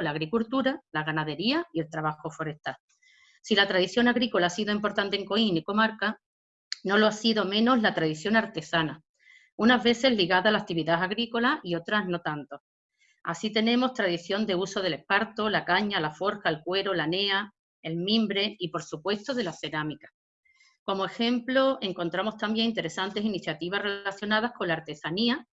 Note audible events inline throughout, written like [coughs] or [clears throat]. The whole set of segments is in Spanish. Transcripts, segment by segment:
la agricultura, la ganadería y el trabajo forestal. Si la tradición agrícola ha sido importante en Coín y comarca, no lo ha sido menos la tradición artesana, unas veces ligada a la actividad agrícola y otras no tanto. Así tenemos tradición de uso del esparto, la caña, la forja, el cuero, la nea, el mimbre y, por supuesto, de la cerámica. Como ejemplo, encontramos también interesantes iniciativas relacionadas con la artesanía,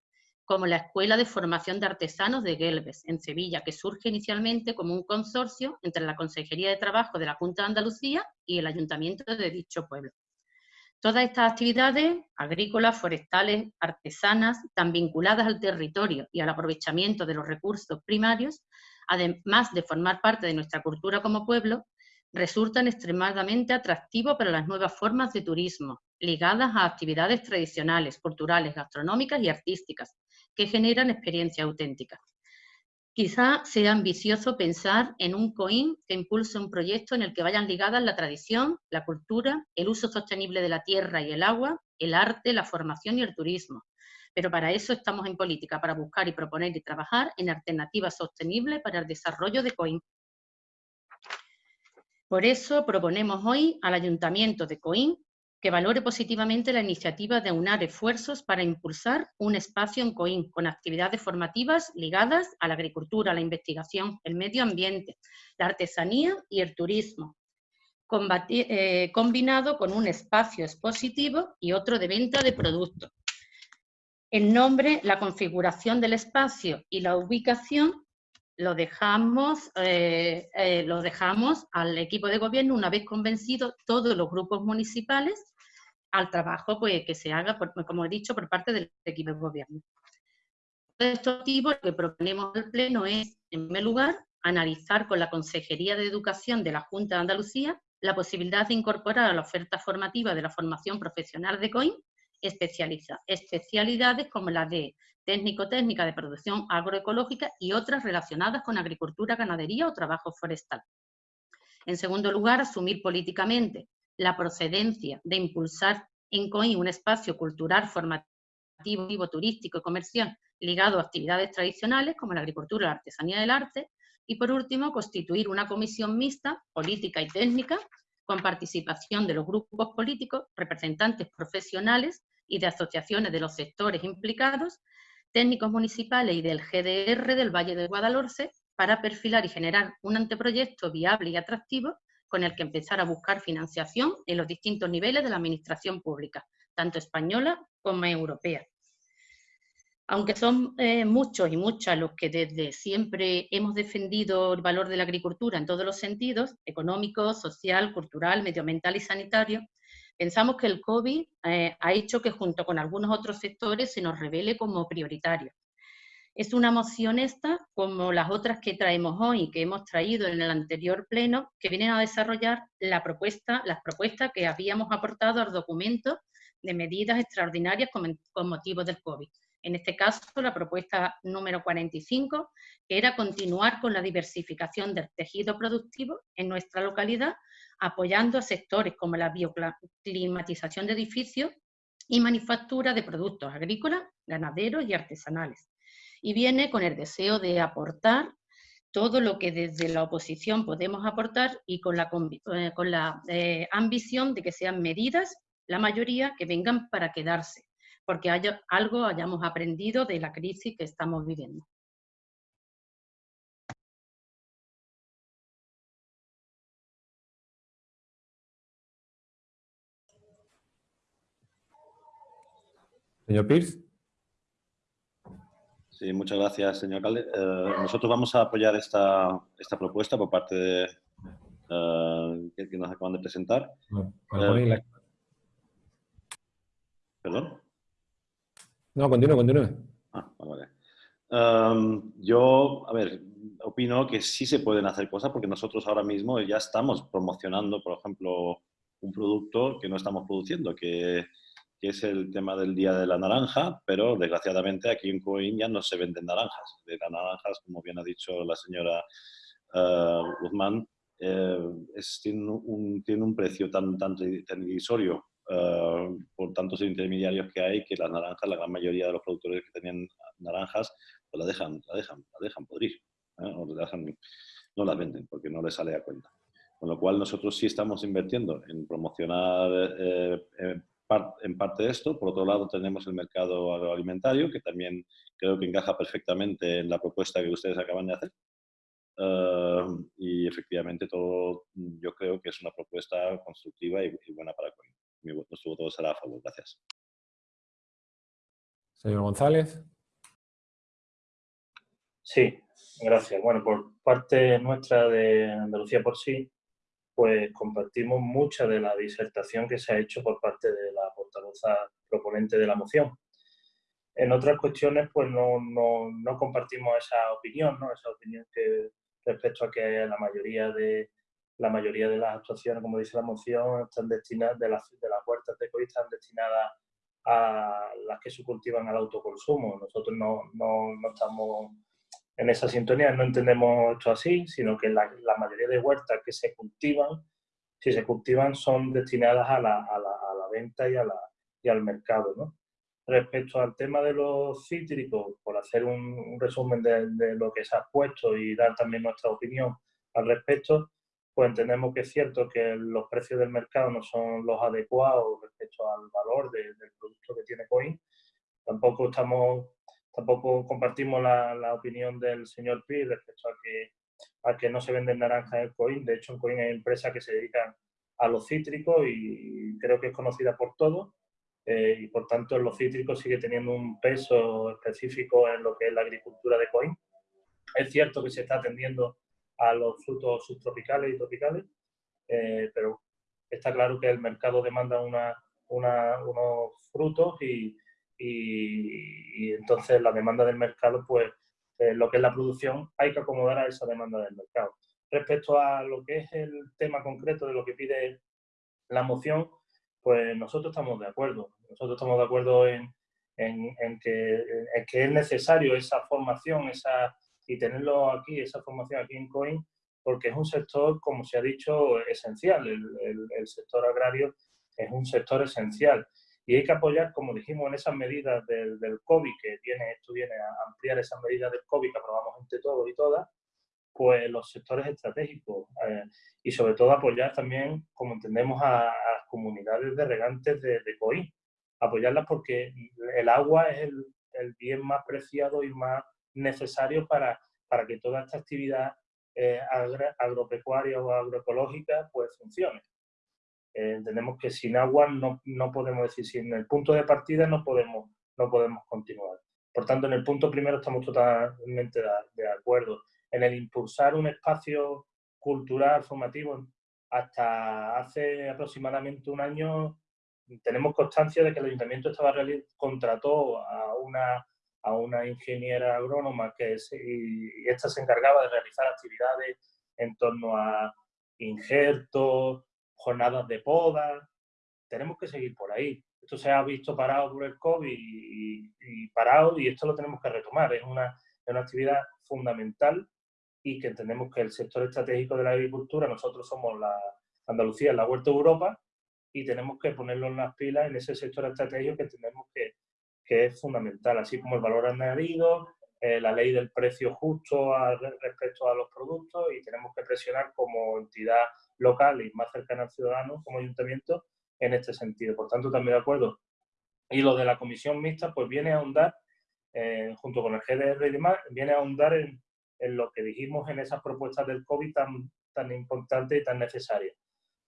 como la Escuela de Formación de Artesanos de Gelbes, en Sevilla, que surge inicialmente como un consorcio entre la Consejería de Trabajo de la Junta de Andalucía y el Ayuntamiento de dicho pueblo. Todas estas actividades agrícolas, forestales, artesanas, tan vinculadas al territorio y al aprovechamiento de los recursos primarios, además de formar parte de nuestra cultura como pueblo, resultan extremadamente atractivos para las nuevas formas de turismo, ligadas a actividades tradicionales, culturales, gastronómicas y artísticas, que generan experiencias auténticas. Quizá sea ambicioso pensar en un COIN que impulse un proyecto en el que vayan ligadas la tradición, la cultura, el uso sostenible de la tierra y el agua, el arte, la formación y el turismo. Pero para eso estamos en política, para buscar y proponer y trabajar en alternativas sostenibles para el desarrollo de COIN. Por eso proponemos hoy al Ayuntamiento de Coín que valore positivamente la iniciativa de unar esfuerzos para impulsar un espacio en Coín con actividades formativas ligadas a la agricultura, la investigación, el medio ambiente, la artesanía y el turismo, eh, combinado con un espacio expositivo y otro de venta de productos. El nombre, la configuración del espacio y la ubicación lo dejamos, eh, eh, lo dejamos al equipo de gobierno una vez convencidos todos los grupos municipales al trabajo pues, que se haga, como he dicho, por parte del equipo de gobierno. De estos motivos, lo que proponemos al Pleno es, en primer lugar, analizar con la Consejería de Educación de la Junta de Andalucía la posibilidad de incorporar a la oferta formativa de la formación profesional de COIN especialidades como la de técnico-técnica de producción agroecológica y otras relacionadas con agricultura, ganadería o trabajo forestal. En segundo lugar, asumir políticamente la procedencia de impulsar en COI un espacio cultural, formativo, turístico y comercial ligado a actividades tradicionales como la agricultura, la artesanía del arte, y por último, constituir una comisión mixta, política y técnica, con participación de los grupos políticos, representantes profesionales y de asociaciones de los sectores implicados técnicos municipales y del GDR del Valle de Guadalhorce para perfilar y generar un anteproyecto viable y atractivo con el que empezar a buscar financiación en los distintos niveles de la administración pública, tanto española como europea. Aunque son eh, muchos y muchas los que desde siempre hemos defendido el valor de la agricultura en todos los sentidos, económico, social, cultural, medioambiental y sanitario, Pensamos que el COVID eh, ha hecho que junto con algunos otros sectores se nos revele como prioritario. Es una moción esta, como las otras que traemos hoy que hemos traído en el anterior pleno, que vienen a desarrollar la propuesta, las propuestas que habíamos aportado al documento de medidas extraordinarias con, con motivo del COVID. En este caso, la propuesta número 45, que era continuar con la diversificación del tejido productivo en nuestra localidad apoyando a sectores como la bioclimatización de edificios y manufactura de productos agrícolas, ganaderos y artesanales. Y viene con el deseo de aportar todo lo que desde la oposición podemos aportar y con la, eh, con la eh, ambición de que sean medidas, la mayoría, que vengan para quedarse, porque haya, algo hayamos aprendido de la crisis que estamos viviendo. Señor Pierce. Sí, muchas gracias, señor alcalde. Eh, nosotros vamos a apoyar esta, esta propuesta por parte de, uh, que, nos acaban de presentar. Uh, ¿Perdón? No, continúe, continúe. Ah, vale. Um, yo, a ver, opino que sí se pueden hacer cosas porque nosotros ahora mismo ya estamos promocionando, por ejemplo, un producto que no estamos produciendo, que que es el tema del Día de la Naranja, pero desgraciadamente aquí en Coín ya no se venden naranjas. Las naranjas, como bien ha dicho la señora uh, Guzmán, eh, tiene, un, precio tan, tan, divisorio uh, por tantos intermediarios que hay que las naranjas, la gran mayoría de los productores que tenían naranjas, pues la dejan, la dejan, la dejan podrir. ¿eh? no las venden porque no les sale a cuenta. Con lo cual nosotros sí estamos invirtiendo en promocionar eh, en parte esto. Por otro lado tenemos el mercado agroalimentario que también creo que encaja perfectamente en la propuesta que ustedes acaban de hacer. Eh, y efectivamente todo yo creo que es una propuesta constructiva y, buena para Coin. nuestro voto será a favor. Gracias. Señor González. Sí, gracias. Bueno, por parte nuestra de Andalucía por sí, pues compartimos mucha de la disertación que se ha hecho por parte de la portavoza proponente de la moción. En otras cuestiones, pues no, no, no compartimos esa opinión, ¿no? esa opinión que respecto a que la mayoría de la mayoría de las actuaciones, como dice la moción, están destinadas, de las, de las huertas de COVID están destinadas a las que se cultivan al autoconsumo. Nosotros no, no, no estamos en esa sintonía, no entendemos esto así, sino que la, la, mayoría de huertas que se cultivan, si se cultivan, son destinadas a la, a la, a la venta y, a la, y al mercado. ¿no? Respecto al tema de los cítricos, por hacer un, resumen de, lo que se ha puesto y dar también nuestra opinión al respecto, pues entendemos que es cierto que los precios del mercado no son los adecuados respecto al valor del producto que tiene Coin. Tampoco estamos, tampoco compartimos la, la opinión del señor Pi respecto a que, a que no se venden naranjas en Coin. De hecho, en Coin hay empresas que se dedican a los cítricos y creo que es conocida por todos eh, y por tanto los cítricos sigue teniendo un peso específico en lo que es la agricultura de COIN. Es cierto que se está atendiendo a los frutos subtropicales y tropicales, eh, pero está claro que el mercado demanda una, unos frutos y, y, entonces la demanda del mercado, pues eh, lo que es la producción, hay que acomodar a esa demanda del mercado. Respecto a lo que es el tema concreto de lo que pide la moción, pues nosotros estamos de acuerdo. Nosotros estamos de acuerdo en, en, que, que, es necesario esa formación esa, y tenerlo aquí, esa formación aquí en COIN, porque es un sector, como se ha dicho, esencial. El, el, sector agrario es un sector esencial. Y hay que apoyar, como dijimos, en esas medidas del, COVID, que viene, esto viene a ampliar esas medidas del COVID que aprobamos entre todos y todas, pues los sectores estratégicos eh, y sobre todo apoyar también, como entendemos, a, las comunidades de regantes de, de COI. Apoyarlas porque el agua es el, bien más preciado y más necesario para, para que toda esta actividad eh, agropecuaria o agroecológica pues funcione. Eh, entendemos que sin agua no, no, podemos decir, sin el punto de partida no podemos, no podemos continuar. Por tanto, en el punto primero estamos totalmente de acuerdo en el impulsar un espacio cultural, formativo. Hasta hace aproximadamente un año tenemos constancia de que el Ayuntamiento estaba contrató a una, a una ingeniera agrónoma que y esta se encargaba de realizar actividades en torno a injertos, jornadas de poda. Tenemos que seguir por ahí. Esto se ha visto parado por el COVID y, parado y esto lo tenemos que retomar. Es una, es una actividad fundamental y que entendemos que el sector estratégico de la agricultura, nosotros somos la Andalucía, la Huerta de Europa, y tenemos que ponerlo en las pilas en ese sector estratégico que entendemos que, que es fundamental, así como el valor añadido, eh, la ley del precio justo respecto a los productos y tenemos que presionar como entidad local y más cercana al ciudadano, como ayuntamiento, en este sentido. Por tanto, también de acuerdo. Y lo de la comisión mixta, pues viene a ahondar, eh, junto con el GDR y demás, viene a ahondar en, en lo que dijimos en esas propuestas del COVID tan, tan importantes y tan necesarias.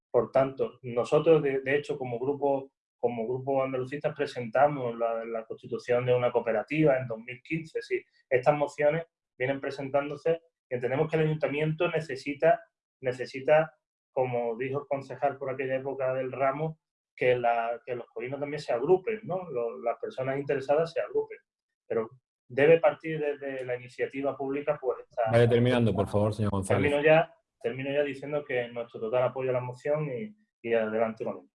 Por tanto, nosotros, de, hecho, como grupo, como grupo andalucistas presentamos la, constitución de una cooperativa en 2015. Sí, estas mociones vienen presentándose y entendemos que el ayuntamiento necesita, necesita como dijo el concejal por aquella época del ramo, que, la, que los colinos también se agrupen, ¿no? las personas interesadas se agrupen. Pero debe partir desde la iniciativa pública, pues está... Vaya terminando, por favor, señor González. Termino ya, termino ya diciendo que nuestro total apoyo a la moción y, y adelante con ella.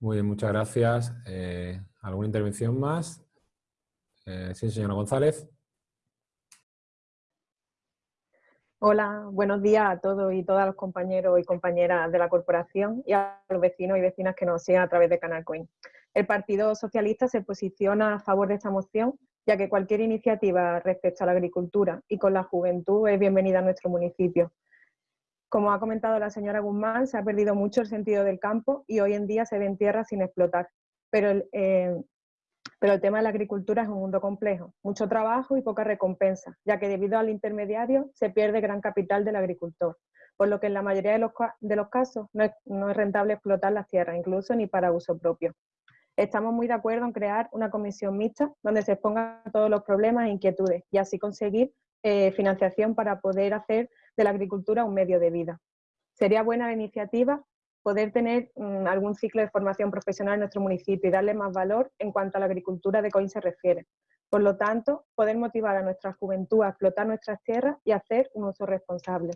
Muy bien, muchas gracias. Eh, ¿Alguna intervención más? Eh, sí, señora González. Hola, buenos días a todos y todas los compañeros y compañeras de la corporación y a los vecinos y vecinas que nos siguen a través de Canal Coin. El Partido Socialista se posiciona a favor de esta moción ya que cualquier iniciativa respecto a la agricultura y con la juventud es bienvenida a nuestro municipio. Como ha comentado la señora Guzmán, se ha perdido mucho el sentido del campo y hoy en día se ven tierras sin explotar. Pero el, eh, pero el tema de la agricultura es un mundo complejo, mucho trabajo y poca recompensa, ya que debido al intermediario se pierde gran capital del agricultor, por lo que en la mayoría de los, de los casos no es, rentable explotar las tierras, incluso ni para uso propio. Estamos muy de acuerdo en crear una comisión mixta donde se expongan todos los problemas e inquietudes y así conseguir eh, financiación para poder hacer de la agricultura un medio de vida. Sería buena la iniciativa poder tener mm, algún ciclo de formación profesional en nuestro municipio y darle más valor en cuanto a la agricultura de COIN se refiere. Por lo tanto, poder motivar a nuestra juventud a explotar nuestras tierras y hacer un uso responsable.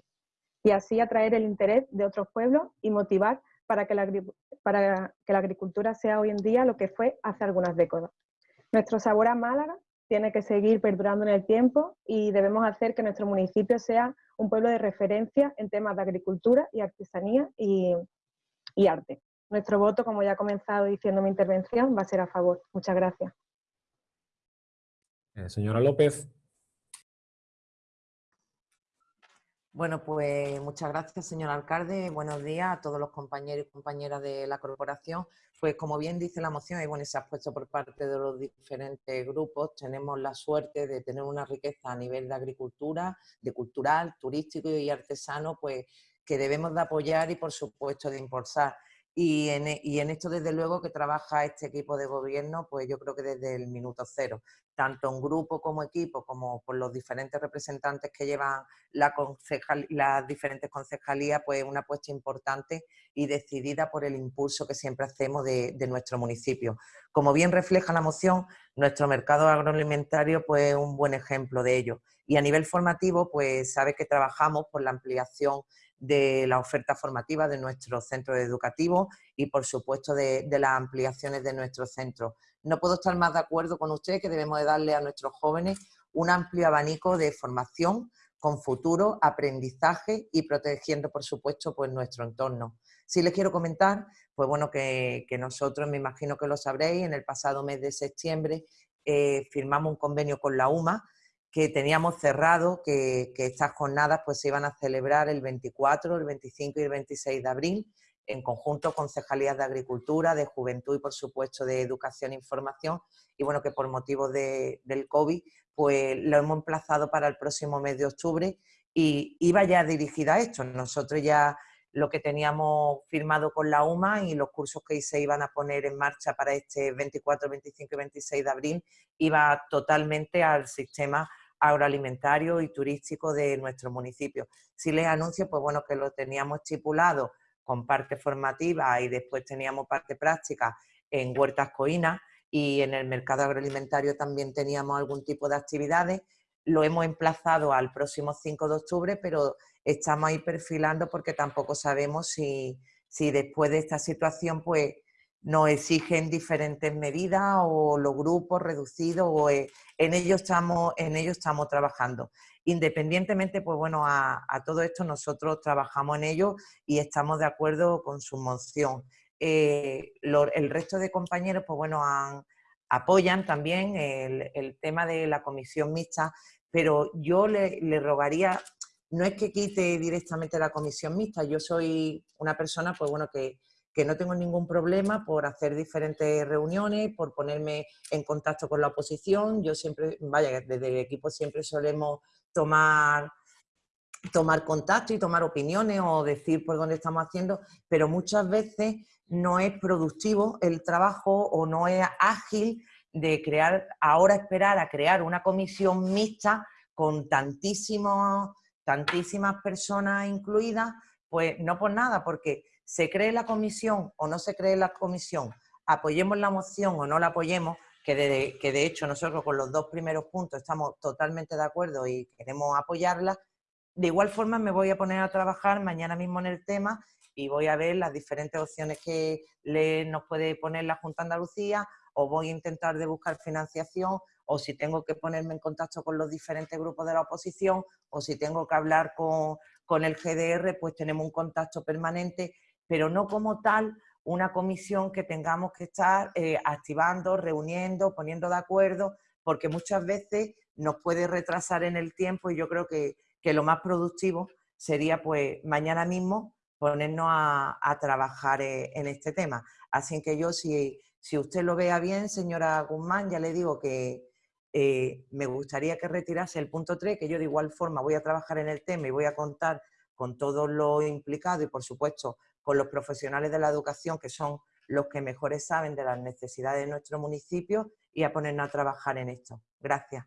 Y así atraer el interés de otros pueblos y motivar para que, la, para que la agricultura sea hoy en día lo que fue hace algunas décadas. Nuestro sabor a Málaga tiene que seguir perdurando en el tiempo y debemos hacer que nuestro municipio sea un pueblo de referencia en temas de agricultura y artesanía y, y arte. Nuestro voto, como ya he comenzado diciendo mi intervención, va a ser a favor. Muchas gracias. Eh, señora López. Bueno, pues muchas gracias, señor alcalde. Buenos días a todos los compañeros y compañeras de la corporación. Pues como bien dice la moción, y bueno, se ha puesto por parte de los diferentes grupos, tenemos la suerte de tener una riqueza a nivel de agricultura, de cultural, turístico y artesano, pues que debemos de apoyar y por supuesto de impulsar. Y en, e, y en, esto, desde luego, que trabaja este equipo de gobierno, pues yo creo que desde el minuto cero, tanto en grupo como equipo, como por los diferentes representantes que llevan la las diferentes concejalías, pues una apuesta importante y decidida por el impulso que siempre hacemos de, de nuestro municipio. Como bien refleja la moción, nuestro mercado agroalimentario pues, es un buen ejemplo de ello. Y a nivel formativo, pues sabe que trabajamos por la ampliación de la oferta formativa de nuestros centros educativos y, por supuesto, de, las ampliaciones de nuestros centros. No puedo estar más de acuerdo con usted que debemos de darle a nuestros jóvenes un amplio abanico de formación con futuro, aprendizaje y protegiendo, por supuesto, pues nuestro entorno. Si les quiero comentar, pues bueno, que, nosotros, me imagino que lo sabréis, en el pasado mes de septiembre eh, firmamos un convenio con la UMA que teníamos cerrado, que, estas jornadas pues, se iban a celebrar el 24, el 25 y el 26 de abril, en conjunto con Cejalías de Agricultura, de Juventud y, por supuesto, de Educación e Información. Y bueno, que por motivo del COVID, pues lo hemos emplazado para el próximo mes de octubre y iba ya dirigida a esto. Nosotros ya lo que teníamos firmado con la UMA y los cursos que se iban a poner en marcha para este 24, 25 y 26 de abril iba totalmente al sistema agroalimentario y turístico de nuestro municipio. Si les anuncio, pues bueno, que lo teníamos estipulado con parte formativa y después teníamos parte práctica en Huertas Coínas y en el mercado agroalimentario también teníamos algún tipo de actividades. Lo hemos emplazado al próximo 5 de octubre, pero estamos ahí perfilando porque tampoco sabemos si, si después de esta situación pues nos exigen diferentes medidas o los grupos reducidos o eh, en ello estamos, en ello estamos trabajando. Independientemente, pues bueno, a, todo esto nosotros trabajamos en ello y estamos de acuerdo con su moción. Eh, el resto de compañeros, pues bueno, apoyan también el, tema de la comisión mixta, pero yo le, le rogaría, no es que quite directamente la comisión mixta, yo soy una persona, pues bueno, que que no tengo ningún problema por hacer diferentes reuniones, por ponerme en contacto con la oposición. Yo siempre, vaya, desde el equipo siempre solemos tomar, tomar contacto y tomar opiniones o decir por dónde estamos haciendo, pero muchas veces no es productivo el trabajo o no es ágil de crear, ahora esperar a crear una comisión mixta con tantísimos, tantísimas personas incluidas, pues no por nada, porque se cree la comisión o no se cree la comisión, apoyemos la moción o no la apoyemos, que de, que de hecho nosotros con los dos primeros puntos estamos totalmente de acuerdo y queremos apoyarla, de igual forma me voy a poner a trabajar mañana mismo en el tema y voy a ver las diferentes opciones que le, nos puede poner la Junta de Andalucía o voy a intentar de buscar financiación o si tengo que ponerme en contacto con los diferentes grupos de la oposición o si tengo que hablar con, con el GDR, pues tenemos un contacto permanente pero no como tal una comisión que tengamos que estar eh, activando, reuniendo, poniendo de acuerdo, porque muchas veces nos puede retrasar en el tiempo y yo creo que, lo más productivo sería pues mañana mismo ponernos a, trabajar eh, en este tema. Así que yo, si, si usted lo vea bien, señora Guzmán, ya le digo que eh, me gustaría que retirase el punto 3, que yo de igual forma voy a trabajar en el tema y voy a contar con todo lo implicado y, por supuesto, con los profesionales de la educación, que son los que mejores saben de las necesidades de nuestro municipio, y a ponernos a trabajar en esto. Gracias.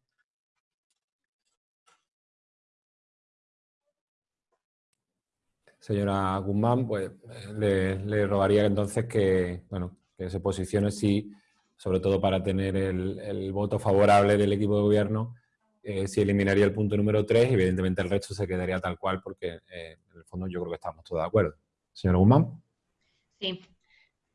Señora Guzmán, pues le, le rogaría entonces que, bueno, que se posicione si, sobre todo para tener el, voto favorable del equipo de gobierno, eh, si eliminaría el punto número 3 y evidentemente el resto se quedaría tal cual porque eh, en el fondo yo creo que estamos todos de acuerdo. Señora Guzmán. Sí,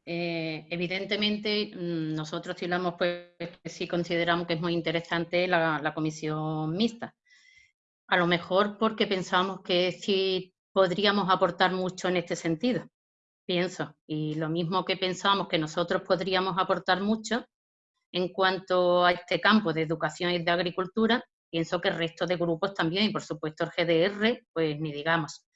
eh, evidentemente mm, nosotros tiramos pues que sí consideramos que es muy interesante la, la comisión mixta. A lo mejor porque pensamos que sí podríamos aportar mucho en este sentido pienso. Y lo mismo que pensamos que nosotros podríamos aportar mucho en cuanto a este campo de educación y de agricultura, pienso que el resto de grupos también, y por supuesto el GDR, pues ni digamos.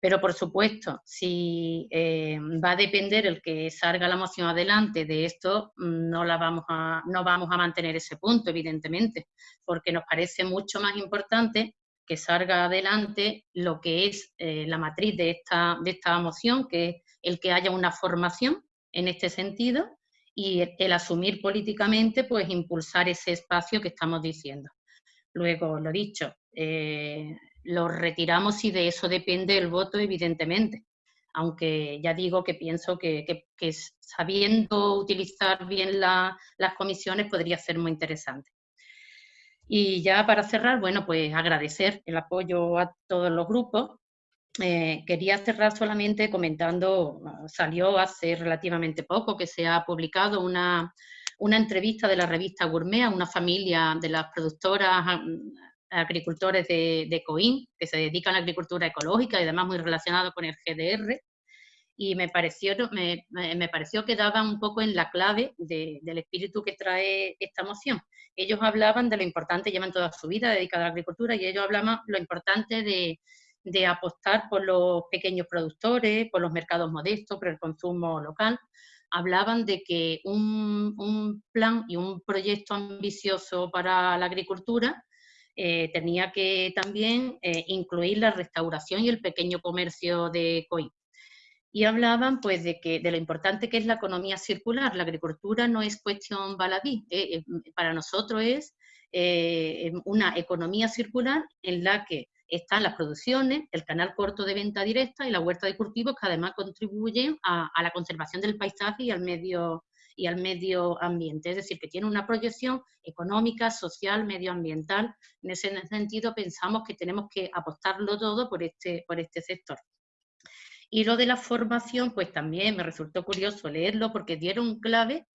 Pero por supuesto, si eh, va a depender el que salga la moción adelante de esto, no, la vamos a, no vamos a mantener ese punto, evidentemente, porque nos parece mucho más importante que salga adelante lo que es eh, la matriz de esta, de esta moción, que es el que haya una formación en este sentido y el, asumir políticamente, pues impulsar ese espacio que estamos diciendo. Luego, lo dicho, eh, lo retiramos y de eso depende el voto, evidentemente. Aunque ya digo que pienso que, sabiendo utilizar bien las comisiones podría ser muy interesante. Y ya para cerrar, bueno, pues agradecer el apoyo a todos los grupos eh, quería cerrar solamente comentando, salió hace relativamente poco que se ha publicado una, entrevista de la revista Gourmet a una familia de las productoras agricultores de, de Coín, que se dedican a la agricultura ecológica y además muy relacionado con el GDR, y me pareció, me, me pareció que daba un poco en la clave del espíritu que trae esta moción. Ellos hablaban de lo importante, llevan toda su vida dedicada a la agricultura, y ellos hablaban lo importante de, de apostar por los pequeños productores, por los mercados modestos, por el consumo local. Hablaban de que un, plan y un proyecto ambicioso para la agricultura eh, tenía que también eh, incluir la restauración y el pequeño comercio de COI. Y hablaban pues de, que, de lo importante que es la economía circular. La agricultura no es cuestión baladí, eh, para nosotros es una economía circular en la que están las producciones, el canal corto de venta directa y la huerta de cultivos que además contribuyen a, la conservación del paisaje y al medio y al medio ambiente, es decir, que tiene una proyección económica, social, medioambiental. En ese sentido pensamos que tenemos que apostarlo todo por este, por este sector. Y lo de la formación, pues también me resultó curioso leerlo porque dieron clave,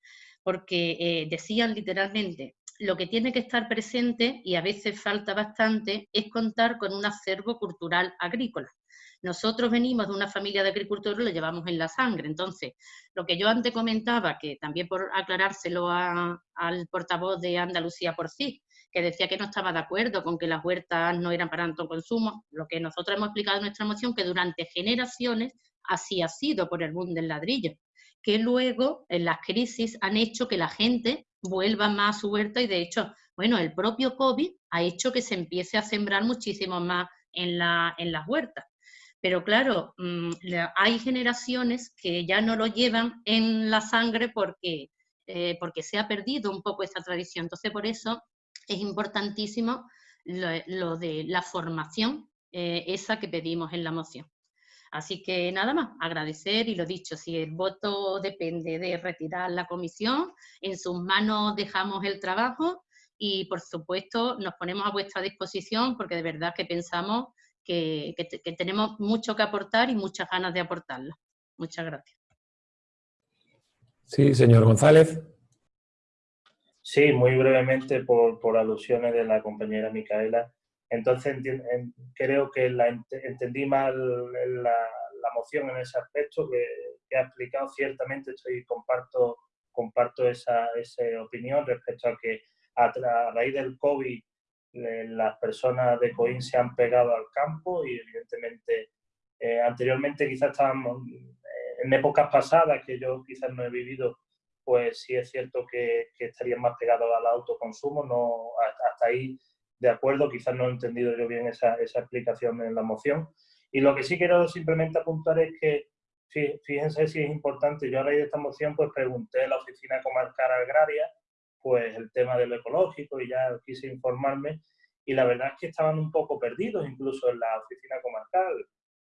porque eh, decían literalmente, lo que tiene que estar presente, y a veces falta bastante, es contar con un acervo cultural agrícola. Nosotros venimos de una familia de agricultores y lo llevamos en la sangre. Entonces, lo que yo antes comentaba, que también por aclarárselo al portavoz de Andalucía por sí, que decía que no estaba de acuerdo con que las huertas no eran para tanto consumo, lo que nosotros hemos explicado en nuestra moción, que durante generaciones así ha sido por el boom del ladrillo, que luego en las crisis han hecho que la gente vuelva más a su huerta y de hecho, bueno, el propio COVID ha hecho que se empiece a sembrar muchísimo más en las huertas. Pero claro, mm, hay generaciones que ya no lo llevan en la sangre porque, eh, porque se ha perdido un poco esa tradición. Entonces, por eso es importantísimo lo, de la formación, eh, esa que pedimos en la moción. Así que nada más, agradecer y lo dicho, si el voto depende de retirar la comisión, en sus manos dejamos el trabajo y por supuesto nos ponemos a vuestra disposición porque de verdad que pensamos que, tenemos mucho que aportar y muchas ganas de aportarlo. Muchas gracias. Sí, señor González. Sí, muy brevemente por, por alusiones de la compañera Micaela. Entonces creo que la entendí mal la, moción en ese aspecto que, ha explicado. Ciertamente estoy comparto comparto esa, esa, opinión respecto a que a, raíz del COVID las personas de COIN se han pegado al campo y evidentemente anteriormente quizás estábamos en épocas pasadas que yo quizás no he vivido pues sí es cierto que, estarían más pegados al autoconsumo, no, hasta ahí de acuerdo, quizás no he entendido yo bien esa, esa explicación en la moción. Y lo que sí quiero simplemente apuntar es que, fíjense si es importante, yo a raíz de esta moción pues pregunté a la Oficina Comarcal Agraria pues el tema de lo ecológico y ya quise informarme y la verdad es que estaban un poco perdidos incluso en la oficina comarcal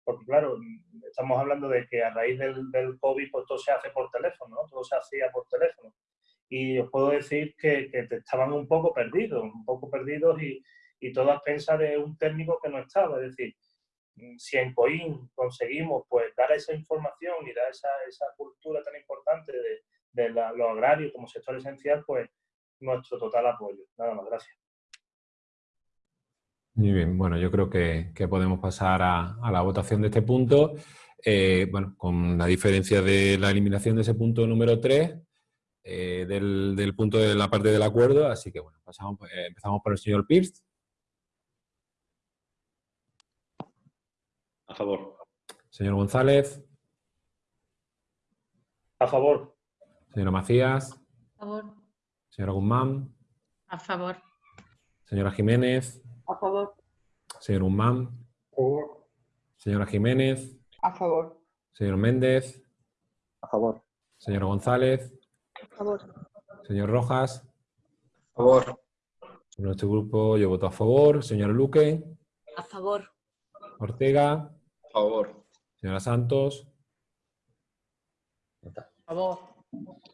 porque claro, estamos hablando de que a raíz del, del COVID pues todo se hace por teléfono, ¿no? todo se hacía por teléfono. Y os puedo decir que, que estaban un poco perdidos, un poco perdidos y, y todo a pensar de un técnico que no estaba. Es decir, si en COIN conseguimos pues dar esa información y dar esa, esa cultura tan importante de, de la, lo agrario como sector esencial, pues nuestro total apoyo. Nada más, gracias. Muy bien, bueno, yo creo que, podemos pasar a, la votación de este punto. Eh, bueno, con la diferencia de la eliminación de ese punto número 3, eh, del, punto de la parte del acuerdo, así que bueno, pasamos, eh, empezamos por el señor Pierce. A favor. Señor González. A favor. Señora Macías. A favor. Señora Guzmán. A favor. Señora Jiménez. A favor. Señor Guzmán. A favor. Señora Jiménez. A favor. Señor Méndez. A favor. Señora González. A favor. Señor Rojas. A favor. nuestro grupo yo voto a favor. Señor Luque. A favor. Ortega. A favor. Señora Santos. A favor.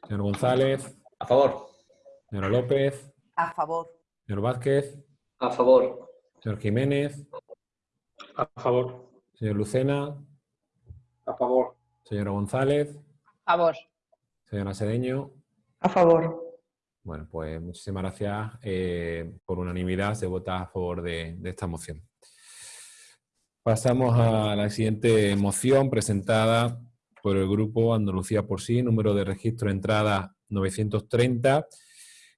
Señor González. A favor. Señora López. A favor. Señor Vázquez. A favor. Señor Jiménez. A favor. Señor Lucena. A favor. Señora González. A favor. Señora Sedeño. A favor. Bueno, pues muchísimas gracias. Eh, por unanimidad se vota a favor de, esta moción. Pasamos a la siguiente moción presentada por el Grupo Andalucía por sí, número de registro entrada 930,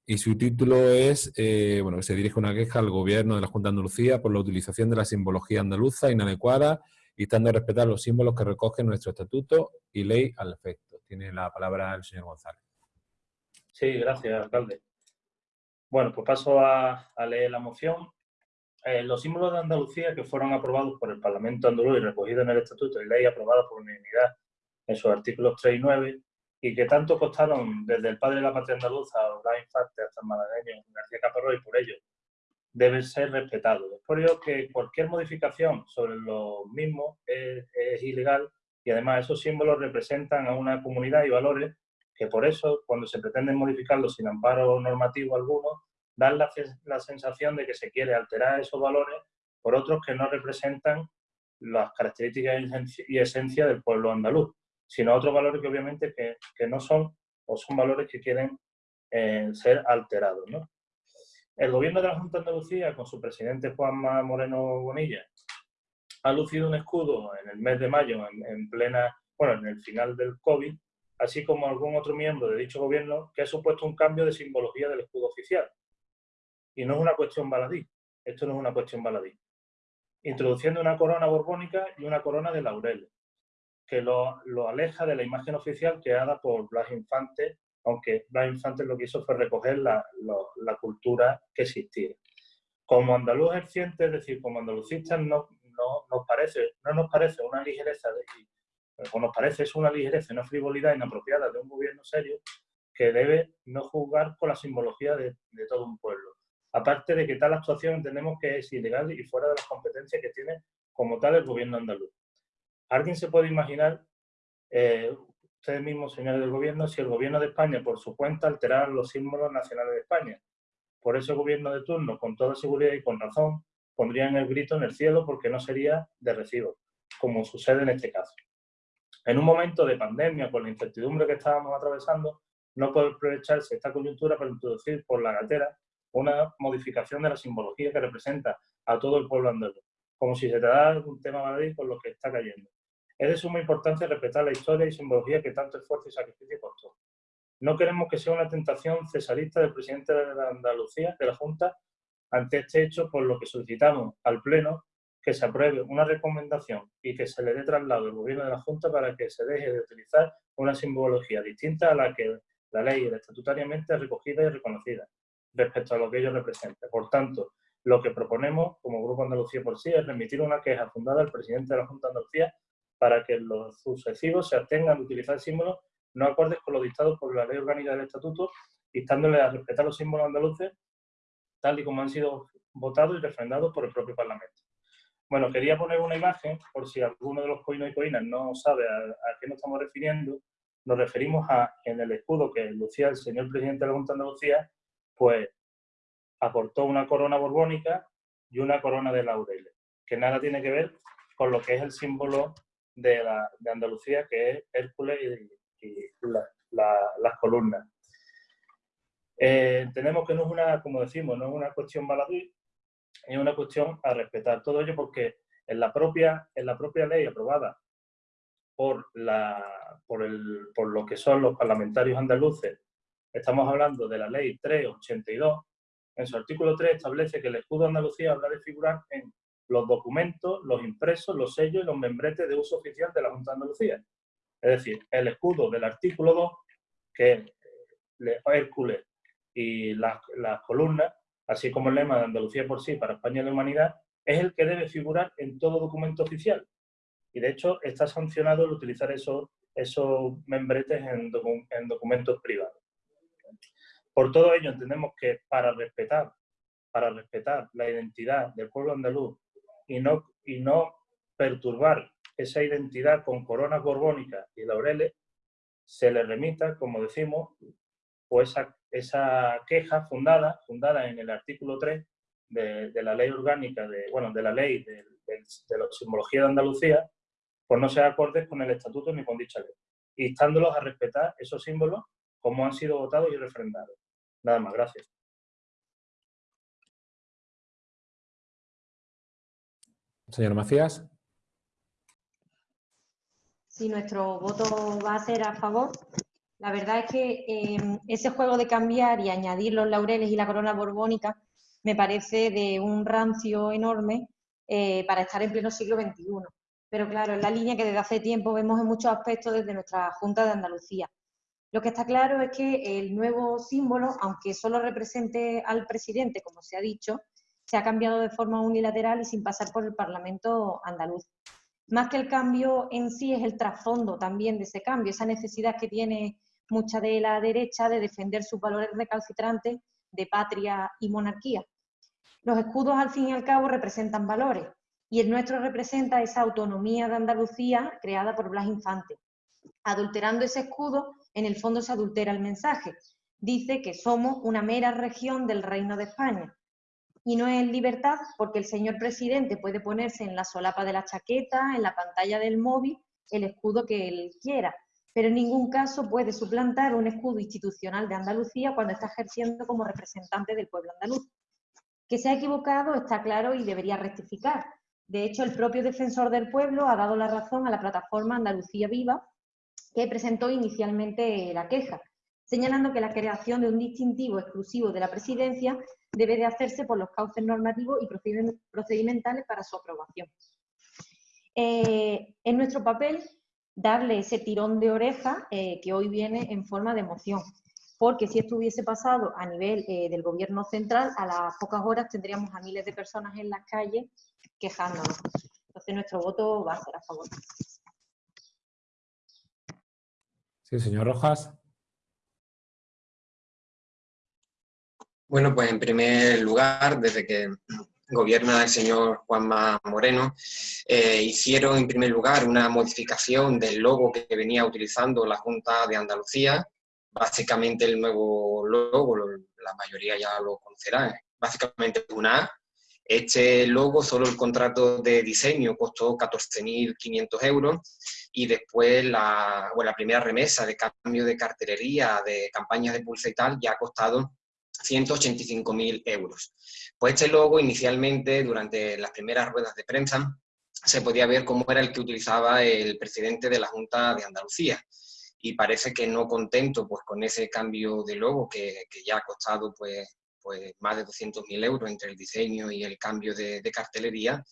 y su título es, eh, bueno, se dirige una queja al Gobierno de la Junta de Andalucía por la utilización de la simbología andaluza inadecuada y estando a respetar los símbolos que recogen nuestro estatuto y ley al efecto. Tiene la palabra el señor González. Sí, gracias, alcalde. Bueno, pues paso a, leer la moción. Eh, los símbolos de Andalucía que fueron aprobados por el Parlamento andaluz y recogidos en el Estatuto y ley aprobada por unanimidad en sus artículos 3 y 9, y que tanto costaron desde el padre de la patria andaluza, Blas Infante, hasta el malagueño García Caparrós, y por ello deben ser respetados. Es por ello que cualquier modificación sobre los mismos es, ilegal y además esos símbolos representan a una comunidad y valores que por eso, cuando se pretenden modificarlos sin amparo normativo alguno, dan la, la sensación de que se quiere alterar esos valores por otros que no representan las características y esencia del pueblo andaluz sino otros valores que obviamente que, no son o son valores que quieren eh, ser alterados. El gobierno de la Junta de Andalucía, con su presidente Juanma Moreno Bonilla, ha lucido un escudo en el mes de mayo, en, plena, bueno, en el final del COVID, así como algún otro miembro de dicho gobierno que ha supuesto un cambio de simbología del escudo oficial. Y no es una cuestión baladí, esto no es una cuestión baladí. Introduciendo una corona borbónica y una corona de laureles, que lo, aleja de la imagen oficial creada por Blas Infante, aunque Blas Infante lo que hizo fue recoger la, cultura que existía. Como andaluz ejerciente, es decir, como andalucistas, no, no, nos parece, no nos parece una ligereza, o nos parece es una ligereza, una frivolidad inapropiada de un gobierno serio que debe no juzgar con la simbología de todo un pueblo. Aparte de que tal actuación entendemos que es ilegal y fuera de las competencias que tiene como tal el gobierno andaluz. ¿Alguien se puede imaginar, eh, ustedes mismos, señores del gobierno, si el gobierno de España, por su cuenta, alterara los símbolos nacionales de España? Por ese gobierno de turno, con toda seguridad y con razón, pondrían el grito en el cielo porque no sería de recibo, como sucede en este caso. En un momento de pandemia, con la incertidumbre que estábamos atravesando, no puede aprovecharse esta coyuntura para introducir por la gatera una modificación de la simbología que representa a todo el pueblo andaluz, como si se tratara de un tema Madrid por lo que está cayendo. Es de suma importancia respetar la historia y simbología que tanto esfuerzo y sacrificio costó. No queremos que sea una tentación cesarista del presidente de Andalucía, de la Junta, ante este hecho, por lo que solicitamos al Pleno que se apruebe una recomendación y que se le dé traslado al Gobierno de la Junta para que se deje de utilizar una simbología distinta a la que la ley era estatutariamente recogida y reconocida respecto a lo que ello representa. Por tanto, lo que proponemos como Grupo Andalucía por sí es remitir una queja fundada al presidente de la Junta de Andalucía para que los sucesivos se abstengan de utilizar símbolos no acordes con los dictados por la Ley Orgánica del Estatuto, instándole a respetar los símbolos andaluces tal y como han sido votados y refrendados por el propio Parlamento. Bueno, quería poner una imagen, por si alguno de los coinos y coinas no sabe a, a, qué nos estamos refiriendo, nos referimos a, en el escudo que lucía el señor presidente de la Junta de Andalucía, pues aportó una corona borbónica y una corona de laureles, que nada tiene que ver con lo que es el símbolo de, la, de Andalucía, que es Hércules y, y la, la, las columnas. Eh, que no es una, como decimos, no es una cuestión baladí, es una cuestión a respetar. Todo ello porque en la propia, en la propia ley aprobada por, la, por, el, por lo que son los parlamentarios andaluces, estamos hablando de la ley 382, en su artículo 3 establece que el escudo de Andalucía habrá de figurar en los documentos, los impresos, los sellos y los membretes de uso oficial de la Junta de Andalucía. Es decir, el escudo del artículo 2, que es Hércules y las, las columnas, así como el lema de Andalucía por sí para España y la humanidad, es el que debe figurar en todo documento oficial. Y de hecho está sancionado el utilizar esos, esos membretes en, en documentos privados. Por todo ello entendemos que para respetar, para respetar la identidad del pueblo andaluz y no, y no perturbar esa identidad con coronas borbónicas y laureles, se le remita, como decimos, o esa, esa queja fundada, fundada en el artículo 3 de, de, la ley orgánica, de, bueno, de la ley de, de, de, la simbología de Andalucía, pues no se acordes con el estatuto ni con dicha ley, instándolos a respetar esos símbolos como han sido votados y refrendados. Nada más, gracias. Señor Macías. Sí, nuestro voto va a ser a favor la verdad es que eh, ese juego de cambiar y añadir los laureles y la corona borbónica me parece de un rancio enorme eh, para estar en pleno siglo XXI. Pero claro, es la línea que desde hace tiempo vemos en muchos aspectos desde nuestra Junta de Andalucía. Lo que está claro es que el nuevo símbolo, aunque solo represente al presidente, como se ha dicho, se ha cambiado de forma unilateral y sin pasar por el Parlamento andaluz. Más que el cambio en sí es el trasfondo también de ese cambio, esa necesidad que tiene mucha de la derecha de defender sus valores recalcitrantes de patria y monarquía. Los escudos, al fin y al cabo, representan valores, y el nuestro representa esa autonomía de Andalucía creada por Blas Infante. Adulterando ese escudo, en el fondo se adultera el mensaje. Dice que somos una mera región del Reino de España. Y no es libertad porque el señor presidente puede ponerse en la solapa de la chaqueta, en la pantalla del móvil, el escudo que él quiera, pero en ningún caso puede suplantar un escudo institucional de Andalucía cuando está ejerciendo como representante del pueblo andaluz. Que se ha equivocado está claro y debería rectificar. De hecho, el propio defensor del pueblo ha dado la razón a la plataforma Andalucía Viva, que presentó inicialmente la queja, señalando que la creación de un distintivo exclusivo de la presidencia debe de hacerse por los cauces normativos y procedimentales para su aprobación. Eh, en nuestro papel darle ese tirón de oreja eh, que hoy viene en forma de moción. Porque si esto hubiese pasado a nivel eh, del gobierno central, a las pocas horas tendríamos a miles de personas en las calles quejándonos. Entonces nuestro voto va a ser a favor. Sí, señor Rojas. Bueno, pues en primer lugar, desde que gobierna el señor Juanma Moreno, eh, hicieron en primer lugar una modificación del logo que venía utilizando la Junta de Andalucía, básicamente el nuevo logo, la mayoría ya lo conocerán, básicamente una A. Este logo, solo el contrato de diseño costó 14.500 euros y después la, bueno, la primera remesa de cambio de cartelería, de campañas de pulsa y tal, ya ha costado 185.000 euros. Pues este logo inicialmente, durante las primeras ruedas de prensa, se podía ver cómo era el que utilizaba el presidente de la Junta de Andalucía. y parece que no contento pues, con ese cambio de logo que, ya ha costado pues, pues, más de 200.000 euros entre el diseño y el cambio de, cartelería,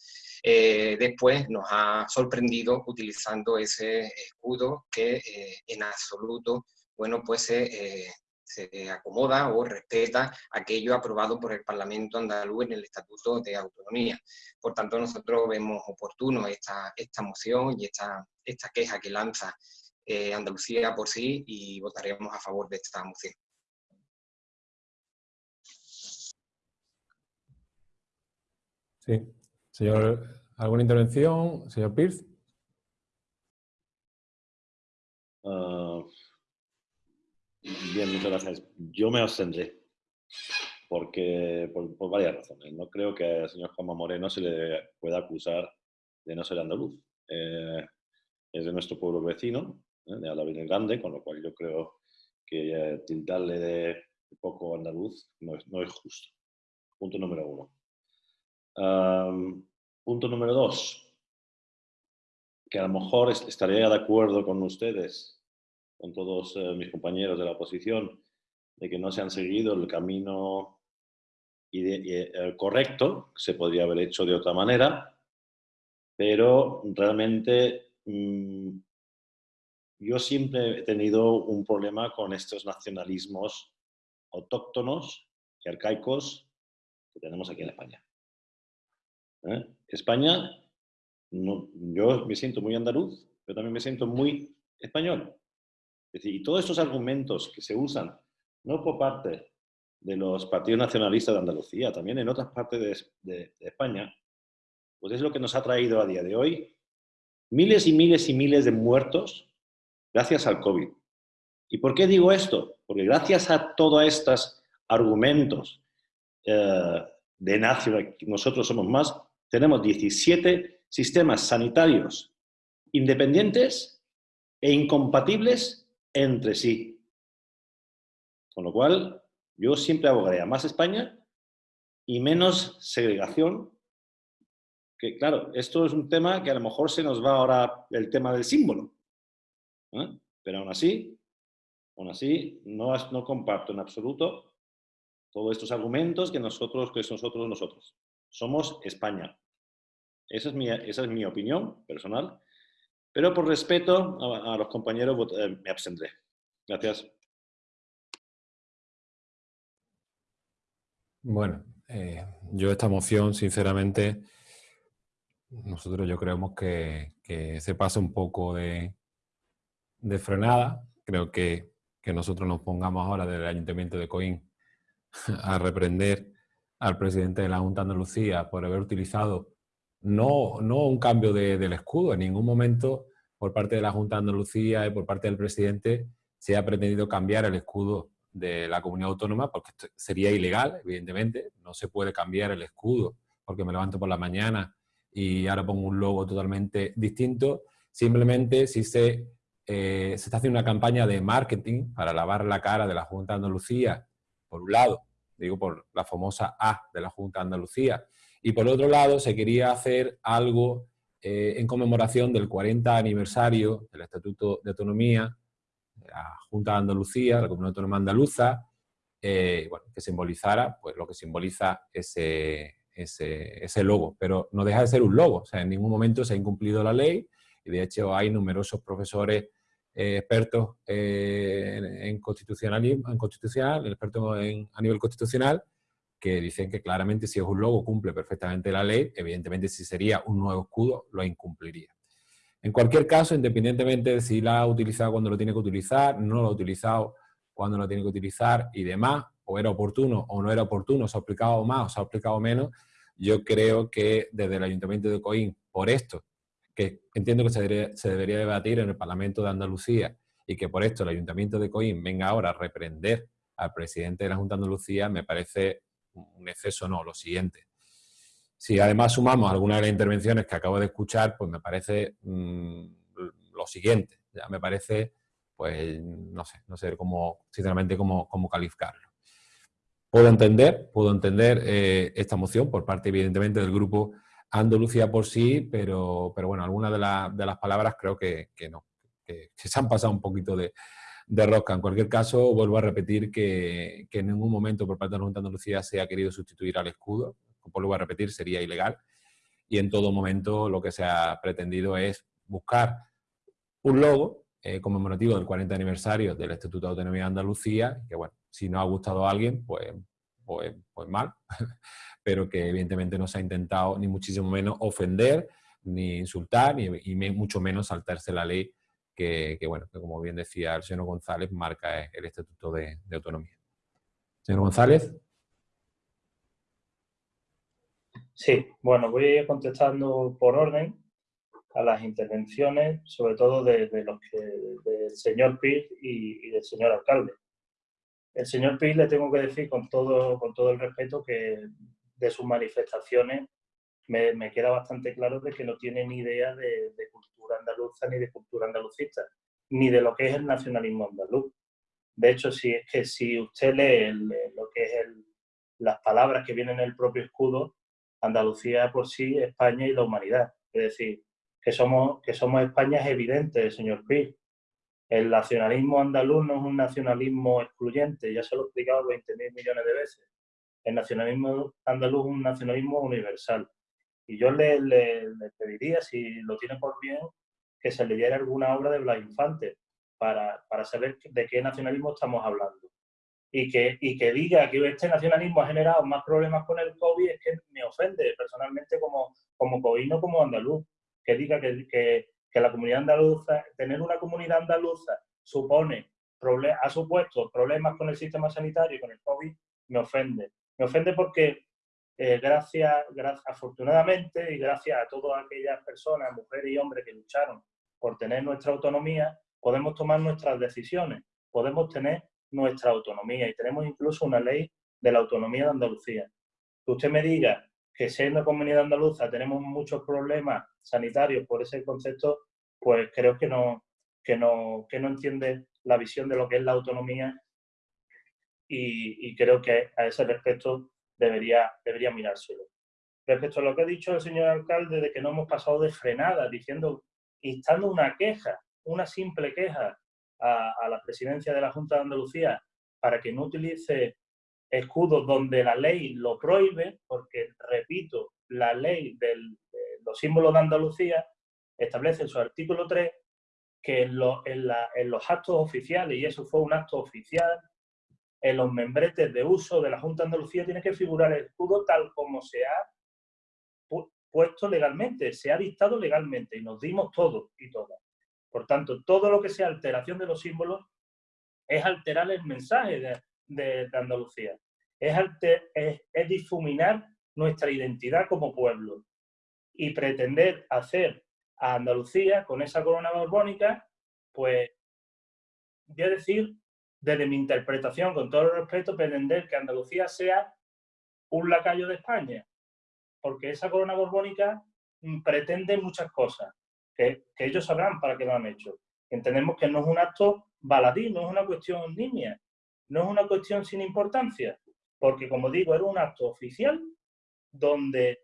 eh, después nos ha sorprendido utilizando ese escudo que eh, en absoluto bueno, pues eh, se acomoda o respeta aquello aprobado por el Parlamento andaluz en el Estatuto de Autonomía. Por tanto, nosotros vemos oportuno esta, esta moción y esta, esta queja que lanza Andalucía por sí y votaremos a favor de esta moción. Sí. Señor, ¿alguna intervención? Señor Pierce. Uh, bien, muchas gracias. Yo me abstendré porque por, varias razones. No creo que al señor Juanma Moreno se le pueda acusar de no ser andaluz. Eh, es de nuestro pueblo vecino, ¿eh? de Alavés Grande, con lo cual yo creo que eh, de poco andaluz no es, justo. Punto número uno. Punto número dos, que a lo mejor estaría de acuerdo con ustedes, con todos eh, mis compañeros de la oposición, de que no se han seguido el camino eh, correcto, se podría haber hecho de otra manera, pero realmente mmm, yo siempre he tenido un problema con estos nacionalismos autóctonos y arcaicos que tenemos aquí en España. ¿eh? España, no, yo me siento muy andaluz, pero también me siento muy español. Decir, y todos estos argumentos que se usan, no por parte de los partidos nacionalistas de Andalucía, también en otras partes de España, pues es lo que nos ha traído a día de hoy miles y miles y miles de muertos gracias al COVID. ¿Y por qué digo esto? Porque gracias a todos estos argumentos eh, de nación, nosotros somos más, tenemos 17 sistemas sanitarios independientes e incompatibles entre sí. Con lo cual, yo siempre abogaría más España y menos segregación. Que claro, esto es un tema que a lo mejor se nos va ahora el tema del símbolo. ¿eh? Pero aún así, aún así, no, no comparto en absoluto todos estos argumentos que nosotros, que nosotros, nosotros. Somos España. Esa es mi, esa es mi opinión personal. Pero por respeto a, los compañeros eh, me abstendré. Gracias. Bueno, eh, yo esta moción, sinceramente, nosotros yo creemos que, se pasa un poco de, de frenada. Creo que, que, nosotros nos pongamos ahora del Ayuntamiento de Coín [laughs] a reprender al presidente de la Junta de Andalucía por haber utilizado no, no un cambio de, del escudo, en ningún momento por parte de la Junta Andalucía y por parte del presidente se ha pretendido cambiar el escudo de la comunidad autónoma porque sería ilegal, evidentemente, no se puede cambiar el escudo porque me levanto por la mañana y ahora pongo un logo totalmente distinto, simplemente si se, eh, se está haciendo una campaña de marketing para lavar la cara de la Junta Andalucía, por un lado, digo por la famosa A de la Junta Andalucía, y por otro lado se quería hacer algo eh, en conmemoración del 40 aniversario del Estatuto de Autonomía, de la Junta de Andalucía, la Comunidad Autónoma Andaluza, eh, bueno, que simbolizara pues, lo que simboliza ese, ese, ese, logo, pero no deja de ser un logo, o sea, en ningún momento se ha incumplido la ley y de hecho hay numerosos profesores eh, expertos eh, en, en, constitucionalismo, en constitucional, expertos en, a nivel constitucional, que dicen que claramente si es un logo cumple perfectamente la ley, evidentemente si sería un nuevo escudo lo incumpliría. En cualquier caso, independientemente de si la ha utilizado cuando lo tiene que utilizar, no lo ha utilizado cuando lo tiene que utilizar y demás, o era oportuno o no era oportuno, se ha aplicado más o se ha aplicado menos, yo creo que desde el Ayuntamiento de Coín, por esto, que entiendo que se debería, se debería debatir en el Parlamento de Andalucía y que por esto el Ayuntamiento de Coín venga ahora a reprender al presidente de la Junta de Andalucía, me parece un exceso, no, lo siguiente. Si además sumamos algunas de las intervenciones que acabo de escuchar, pues me parece mmm, lo siguiente. Ya me parece, pues, no sé, no sé cómo, sinceramente, cómo, cómo calificarlo. Puedo entender, puedo entender eh, esta moción por parte, evidentemente, del grupo Andalucía por sí, pero, pero bueno, algunas de, la, de las palabras creo que, que, no. que, se han pasado un poquito de, de rosca. En cualquier caso, vuelvo a repetir que, que, en ningún momento por parte de la Junta de Andalucía se ha querido sustituir al escudo. Vuelvo a repetir, sería ilegal. Y en todo momento lo que se ha pretendido es buscar un logo eh, conmemorativo del 40 aniversario del Estatuto de Autonomía de Andalucía, que bueno, si no ha gustado a alguien, pues, pues, pues mal, [laughs] pero que evidentemente no se ha intentado ni muchísimo menos ofender, ni insultar, ni, mucho menos saltarse la ley que, bueno, que como bien decía el señor González, marca el Estatuto de, de Autonomía. Señor González. Sí, bueno, voy a ir contestando por orden a las intervenciones, sobre todo de, los que, del señor Pil y, del señor alcalde. El señor Pil le tengo que decir con todo, con todo el respeto que de sus manifestaciones me, queda bastante claro de que no tiene ni idea de, cultura andaluza ni de cultura andalucista, ni de lo que es el nacionalismo andaluz. De hecho, si es que si usted lee lo que es las palabras que vienen en el propio escudo, Andalucía por sí, España y la humanidad. Es decir, que somos, que somos España es evidente, señor Pi. El nacionalismo andaluz no es un nacionalismo excluyente, ya se lo he explicado 20.000 millones de veces. El nacionalismo andaluz es un nacionalismo universal. Y yo le, le, pediría, si lo tiene por bien, que se leyera alguna obra de Blas Infante para, para saber de qué nacionalismo estamos hablando. Y que, y que diga que este nacionalismo ha generado más problemas con el COVID es que me ofende personalmente como, como coino, como andaluz que diga que, que, que la comunidad andaluza, tener una comunidad andaluza supone, ha supuesto problemas con el sistema sanitario y con el COVID, me ofende. Me ofende porque eh, gracias, afortunadamente y gracias a todas aquellas personas, mujeres y hombres que lucharon por tener nuestra autonomía, podemos tomar nuestras decisiones, podemos tener nuestra autonomía y tenemos incluso una ley de la autonomía de Andalucía. Que usted me diga que siendo comunidad andaluza tenemos muchos problemas sanitarios por ese concepto, pues creo que no, que no, que no entiende la visión de lo que es la autonomía y, creo que a ese respecto debería, debería mirárselo. Respecto a lo que ha dicho el señor alcalde de que no hemos pasado de frenada, diciendo, instando una queja, una simple queja a, la presidencia de la Junta de Andalucía para que no utilice escudos donde la ley lo prohíbe, porque, repito, la ley de los símbolos de Andalucía establece en su artículo 3 que en, los actos oficiales, y eso fue un acto oficial, en los membretes de uso de la Junta de Andalucía tiene que figurar el escudo tal como se ha puesto legalmente, se ha dictado legalmente, y nos dimos todo y todas. Por tanto, todo lo que sea alteración de los símbolos es alterar el mensaje de, de, Andalucía. Es, es, difuminar nuestra identidad como pueblo y pretender hacer a Andalucía con esa corona borbónica, pues voy a decir, desde mi interpretación, con todo el respeto, pretender que Andalucía sea un lacayo de España, porque esa corona borbónica mm, pretende muchas cosas, que, que ellos sabrán para qué lo han hecho. Entendemos que no es un acto baladí, no es una cuestión niña, no es una cuestión sin importancia, porque como digo, era un acto oficial donde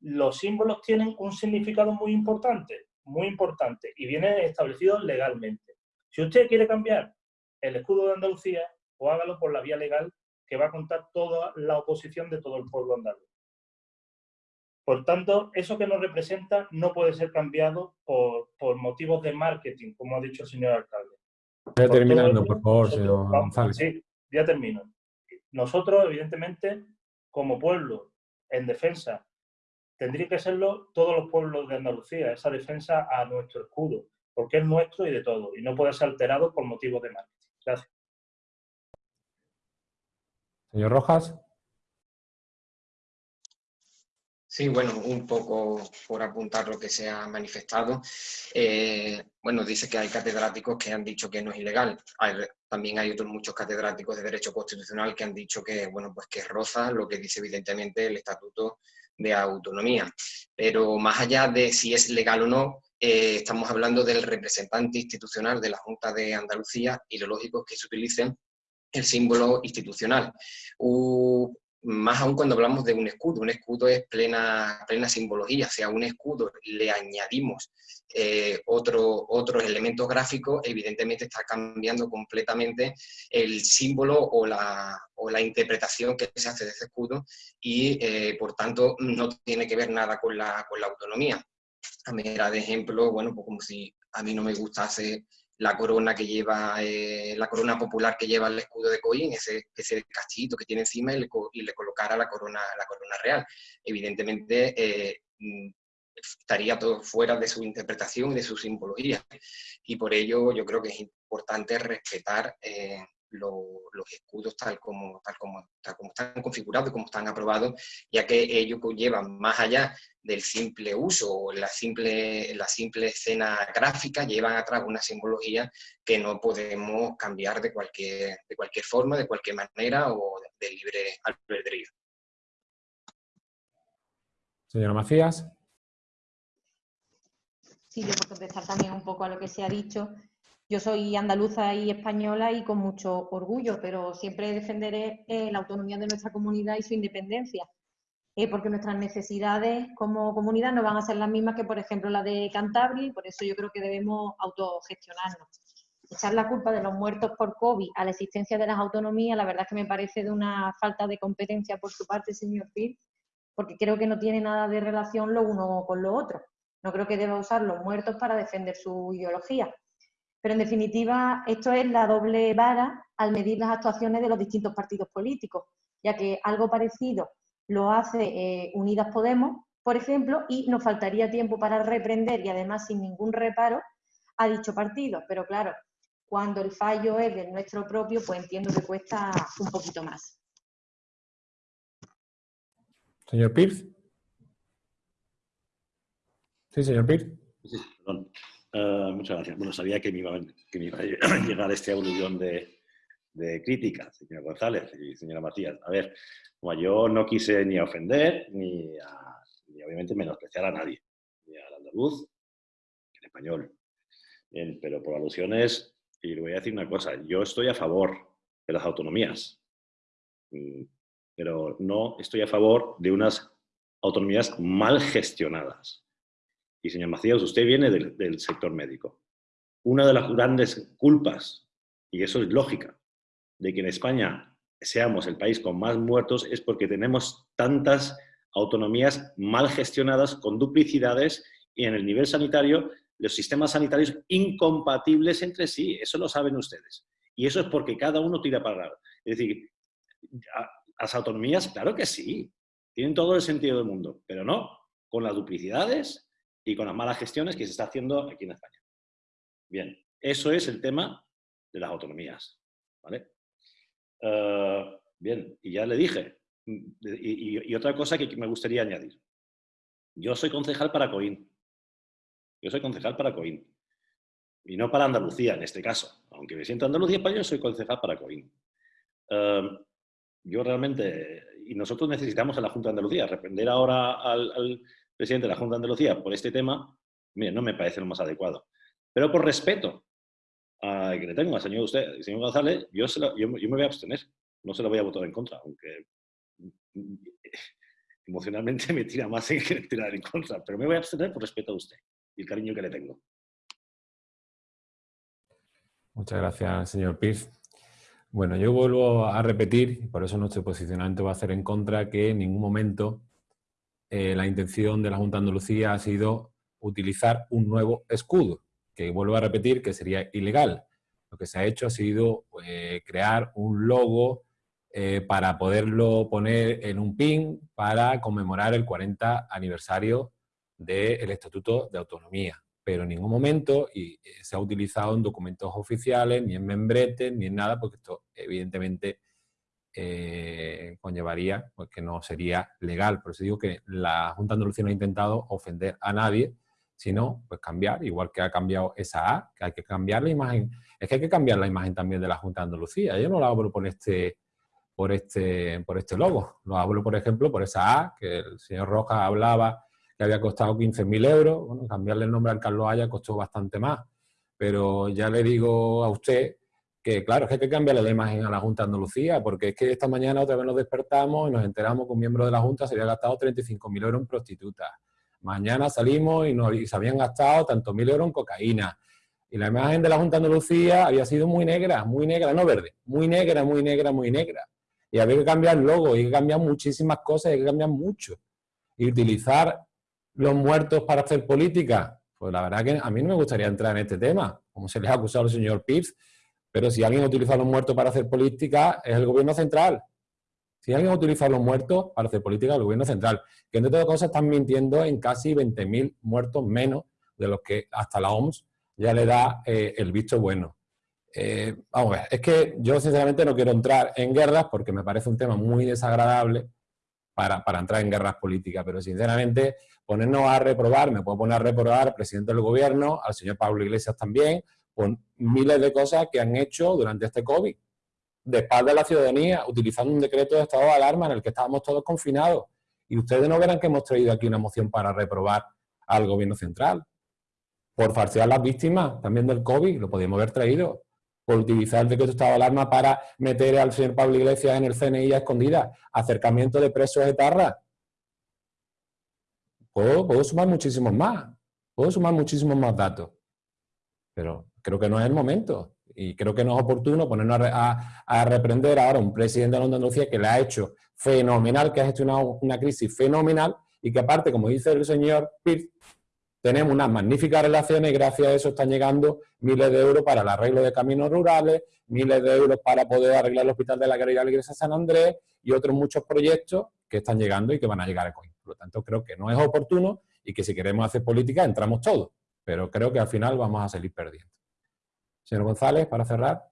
los símbolos tienen un significado muy importante, muy importante, y vienen establecidos legalmente. Si usted quiere cambiar el escudo de Andalucía, o hágalo por la vía legal que va a contar toda la oposición de todo el pueblo andaluz. Por tanto, eso que nos representa no puede ser cambiado por, por motivos de marketing, como ha dicho el señor alcalde. Ya terminando, por favor, señor González. Sí, ya termino. Nosotros, evidentemente, como pueblo en defensa, tendría que serlo todos los pueblos de Andalucía, esa defensa a nuestro escudo, porque es nuestro y de todo, y no puede ser alterado por motivos de marketing. Gracias. Señor Rojas. Sí, bueno, un poco por apuntar lo que se ha manifestado. Eh, bueno, dice que hay catedráticos que han dicho que no es ilegal. también hay otros muchos catedráticos de Derecho Constitucional que han dicho que, bueno, pues que roza lo que dice evidentemente el Estatuto de Autonomía. Pero más allá de si es legal o no, eh, estamos hablando del representante institucional de la Junta de Andalucía y lo lógico es que se utilice el símbolo institucional más aún cuando hablamos de un escudo. Un escudo es plena, plena simbología. Si a un escudo le añadimos eh, otro, otros elementos gráficos, evidentemente está cambiando completamente el símbolo o la, o la interpretación que se hace de ese escudo y, eh, por tanto, no tiene que ver nada con la, con la autonomía. A manera de ejemplo, bueno, pues como si a mí no me gustase la corona que lleva, eh, la corona popular que lleva el escudo de Coín, ese, ese castillito que tiene encima y le, colocara la corona, la corona real. Evidentemente eh, mm, estaría todo fuera de su interpretación y de su simbología. Y por ello yo creo que es importante respetar eh, los escudos tal como, tal, como, tal como están configurados y como están aprobados, ya que ellos llevan más allá del simple uso o la simple, la simple escena gráfica, llevan atrás una simbología que no podemos cambiar de cualquier, de cualquier forma, de cualquier manera o de, libre albedrío. Señora Macías. Sí, yo por contestar también un poco a lo que se ha dicho, yo soy andaluza y española y con mucho orgullo, pero siempre defenderé eh, la autonomía de nuestra comunidad y su independencia, eh, porque nuestras necesidades como comunidad no van a ser las mismas que, por ejemplo, la de Cantabria, y por eso yo creo que debemos autogestionarnos. Echar la culpa de los muertos por COVID a la existencia de las autonomías, la verdad es que me parece de una falta de competencia por su parte, señor Pil, porque creo que no tiene nada de relación lo uno con lo otro. No creo que deba usar los muertos para defender su ideología. Pero en definitiva, esto es la doble vara al medir las actuaciones de los distintos partidos políticos, ya que algo parecido lo hace eh, Unidas Podemos, por ejemplo, y nos faltaría tiempo para reprender y además sin ningún reparo a dicho partido. Pero claro, cuando el fallo es del nuestro propio, pues entiendo que cuesta un poquito más. Señor Pierce. Sí, señor Pierce. Sí, perdón. Eh, muchas gracias. Bueno, sabía que me iba, a [clears throat] llegar este aluvión de, de crítica, señor González y señora Matías. A ver, como yo no quise ni ofender, ni, ni obviamente menospreciar a nadie, ni al andaluz, ni al español. Bien, pero por alusiones, y le voy a decir una cosa, yo estoy a favor de las autonomías, mm, pero no estoy a favor de unas autonomías mal gestionadas. Y señor Macías, usted viene del, sector médico. Una de las grandes culpas, y eso es lógica, de que en España seamos el país con más muertos es porque tenemos tantas autonomías mal gestionadas, con duplicidades y en el nivel sanitario los sistemas sanitarios incompatibles entre sí. Eso lo saben ustedes. Y eso es porque cada uno tira para lado. Es decir, las autonomías, claro que sí, tienen todo el sentido del mundo, pero no con las duplicidades y con las malas gestiones que se está haciendo aquí en España. Bien, eso es el tema de las autonomías. ¿vale? Eh, bien, y ya le dije, y, otra cosa que me gustaría añadir. Yo soy concejal para Coín. Yo soy concejal para Coín. Y no para Andalucía, en este caso. Aunque me siento Andalucía para yo soy concejal para Coín. Eh, yo realmente, y nosotros necesitamos a la Junta de Andalucía, reprender ahora al, presidente de la Junta de Andalucía por este tema, mire, no me parece lo más adecuado. Pero por respeto a que le tengo al señor, usted, señor González, yo, yo, me voy a abstener. No se lo voy a votar en contra, aunque emocionalmente [laughs] me tira más en que tirar en contra. Pero me voy a abstener por respeto a usted y el cariño que le tengo. Muchas gracias, señor Pierce. Bueno, yo vuelvo a repetir, por eso nuestro posicionamiento va a ser en contra, que en ningún momento eh, la intención de la Junta de Andalucía ha sido utilizar un nuevo escudo, que vuelvo a repetir que sería ilegal. Lo que se ha hecho ha sido eh, crear un logo eh, para poderlo poner en un pin para conmemorar el 40 aniversario del Estatuto de Autonomía. Pero en ningún momento y se ha utilizado en documentos oficiales, ni en membretes, ni en nada, porque esto evidentemente eh, conllevaría pues, que no sería legal. Por eso digo que la Junta de Andalucía no ha intentado ofender a nadie, sino pues cambiar, igual que ha cambiado esa A, que hay que cambiar la imagen. Es que hay que cambiar la imagen también de la Junta de Andalucía. Yo no la hablo por este, por este, por este logo. Lo hablo, por ejemplo, por esa A, que el señor Rojas hablaba que había costado 15.000 euros. Cambiarle el nombre al Carlos Haya costó bastante más. Pero ya le digo a usted que claro, es que hay que cambiarle la imagen a la Junta Andalucía, porque es que esta mañana otra vez nos despertamos y nos enteramos que un miembro de la Junta se había gastado 35.000 euros en prostitutas. Mañana salimos y, nos, se habían gastado tantos mil euros en cocaína. Y la imagen de la Junta Andalucía había sido muy negra, muy negra, no verde, muy negra, muy negra, muy negra. Y había que cambiar logo, hay que cambiar muchísimas cosas, hay que cambiar mucho. Y utilizar los muertos para hacer política, pues la verdad que a mí no me gustaría entrar en este tema, como se les ha acusado al señor Pips, pero si alguien utiliza los muertos para hacer política, es el gobierno central. Si alguien utiliza los muertos para hacer política, el gobierno central. Que entre otras cosas están mintiendo en casi 20.000 muertos menos de los que hasta la OMS ya le da eh, el visto bueno. Eh, vamos a ver, es que yo sinceramente no quiero entrar en guerras porque me parece un tema muy desagradable para, para, entrar en guerras políticas, pero sinceramente ponernos a reprobar, me puedo poner a reprobar al presidente del gobierno, al señor Pablo Iglesias también, con miles de cosas que han hecho durante este COVID, de espalda a la ciudadanía, utilizando un decreto de estado de alarma en el que estábamos todos confinados. Y ustedes no verán que hemos traído aquí una moción para reprobar al gobierno central. Por falsear las víctimas también del COVID, lo podíamos haber traído. Por utilizar el decreto de estado de alarma para meter al señor Pablo Iglesias en el CNI a escondida. Acercamiento de presos de Tarra. Puedo, puedo sumar muchísimos más. Puedo sumar muchísimos más datos. Pero creo que no es el momento. Y creo que no es oportuno ponernos a, reprender ahora a un presidente de la Andalucía que le ha hecho fenomenal, que ha gestionado una crisis fenomenal y que aparte, como dice el señor Pitt, tenemos unas magníficas relaciones y gracias a eso están llegando miles de euros para el arreglo de caminos rurales, miles de euros para poder arreglar el Hospital de la Caridad de la Iglesia San Andrés y otros muchos proyectos que están llegando y que van a llegar a COIN. Por lo tanto, creo que no es oportuno y que si queremos hacer política entramos todos, pero creo que al final vamos a salir perdiendo. Señor González, para cerrar.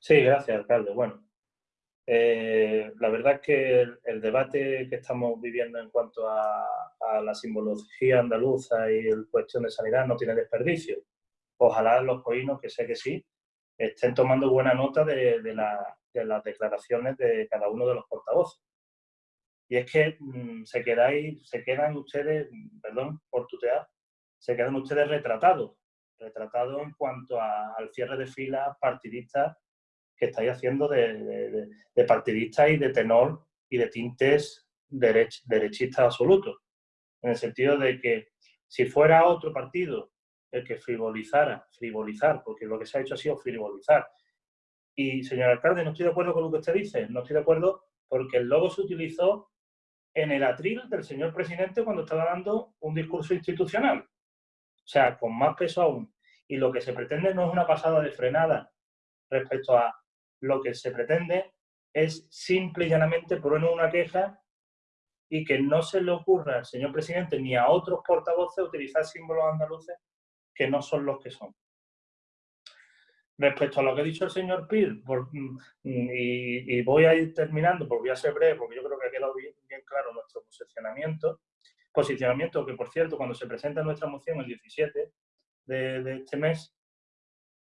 Sí, gracias, alcalde. Bueno, eh, la verdad es que el, debate que estamos viviendo en cuanto a, la simbología andaluza y el cuestión de sanidad no tiene desperdicio. Ojalá los coinos, que sé que sí, estén tomando buena nota de, las declaraciones de cada uno de los portavoces. Y es que mm, se, quedáis, se quedan ustedes, perdón por tutear, se quedan ustedes retratados retratado en cuanto al cierre de filas partidistas que estáis haciendo de, partidistas y de tenor y de tintes derechistas absolutos. En el sentido de que si fuera otro partido el que frivolizara, frivolizar, porque lo que se ha hecho ha sido frivolizar. Y, señor alcalde, no estoy de acuerdo con lo que usted dice, no estoy de acuerdo porque el logo se utilizó en el atril del señor presidente cuando estaba dando un discurso institucional. O sea, con más peso aún. Y lo que se pretende no es una pasada de frenada respecto a lo que se pretende es simple y llanamente poner una queja y que no se le ocurra al señor presidente ni a otros portavoces utilizar símbolos andaluces que no son los que son. Respecto a lo que ha dicho el señor Pil, mm, y, voy a ir terminando, porque voy a ser breve, porque yo creo que ha quedado bien, claro nuestro posicionamiento, posicionamiento que, por cierto, cuando se presenta nuestra moción el 17 de, este mes,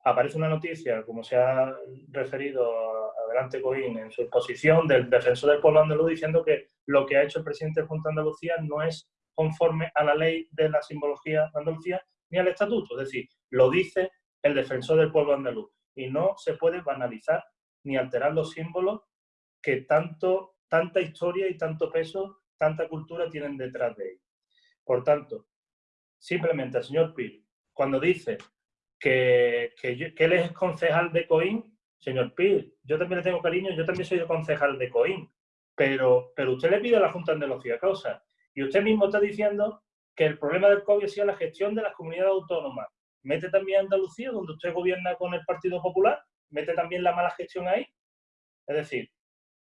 aparece una noticia, como se ha referido adelante Coín en su exposición del defensor del pueblo andaluz, diciendo que lo que ha hecho el presidente de Junta de Andalucía no es conforme a la ley de la simbología de Andalucía ni al estatuto. Es decir, lo dice el defensor del pueblo andaluz. Y no se puede banalizar ni alterar los símbolos que tanto, tanta historia y tanto peso tanta cultura tienen detrás de él. Por tanto, simplemente señor Pil, cuando dice que, que, él es concejal de COIN, señor Pil, yo también le tengo cariño, yo también soy concejal de COIN, pero, pero usted le pide a la Junta de Andalucía causa. Y usted mismo está diciendo que el problema del COVID ha la gestión de las comunidades autónomas. Mete también Andalucía, donde usted gobierna con el Partido Popular, mete también la mala gestión ahí. Es decir,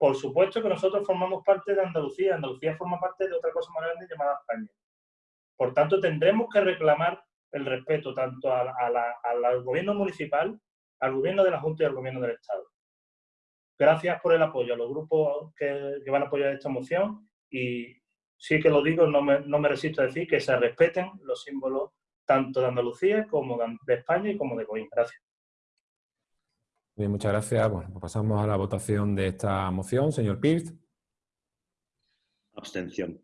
por supuesto que nosotros formamos parte de Andalucía, Andalucía forma parte de otra cosa más grande llamada España. Por tanto, tendremos que reclamar el respeto tanto al gobierno municipal, al gobierno de la Junta y al gobierno del Estado. Gracias por el apoyo a los grupos que, van a apoyar esta moción y sí que lo digo, no me, resisto a decir que se respeten los símbolos tanto de Andalucía como de España y como de Coín. Gracias. Bien, muchas gracias. Bueno, pues pasamos a la votación de esta moción. Señor Pirt. Abstención.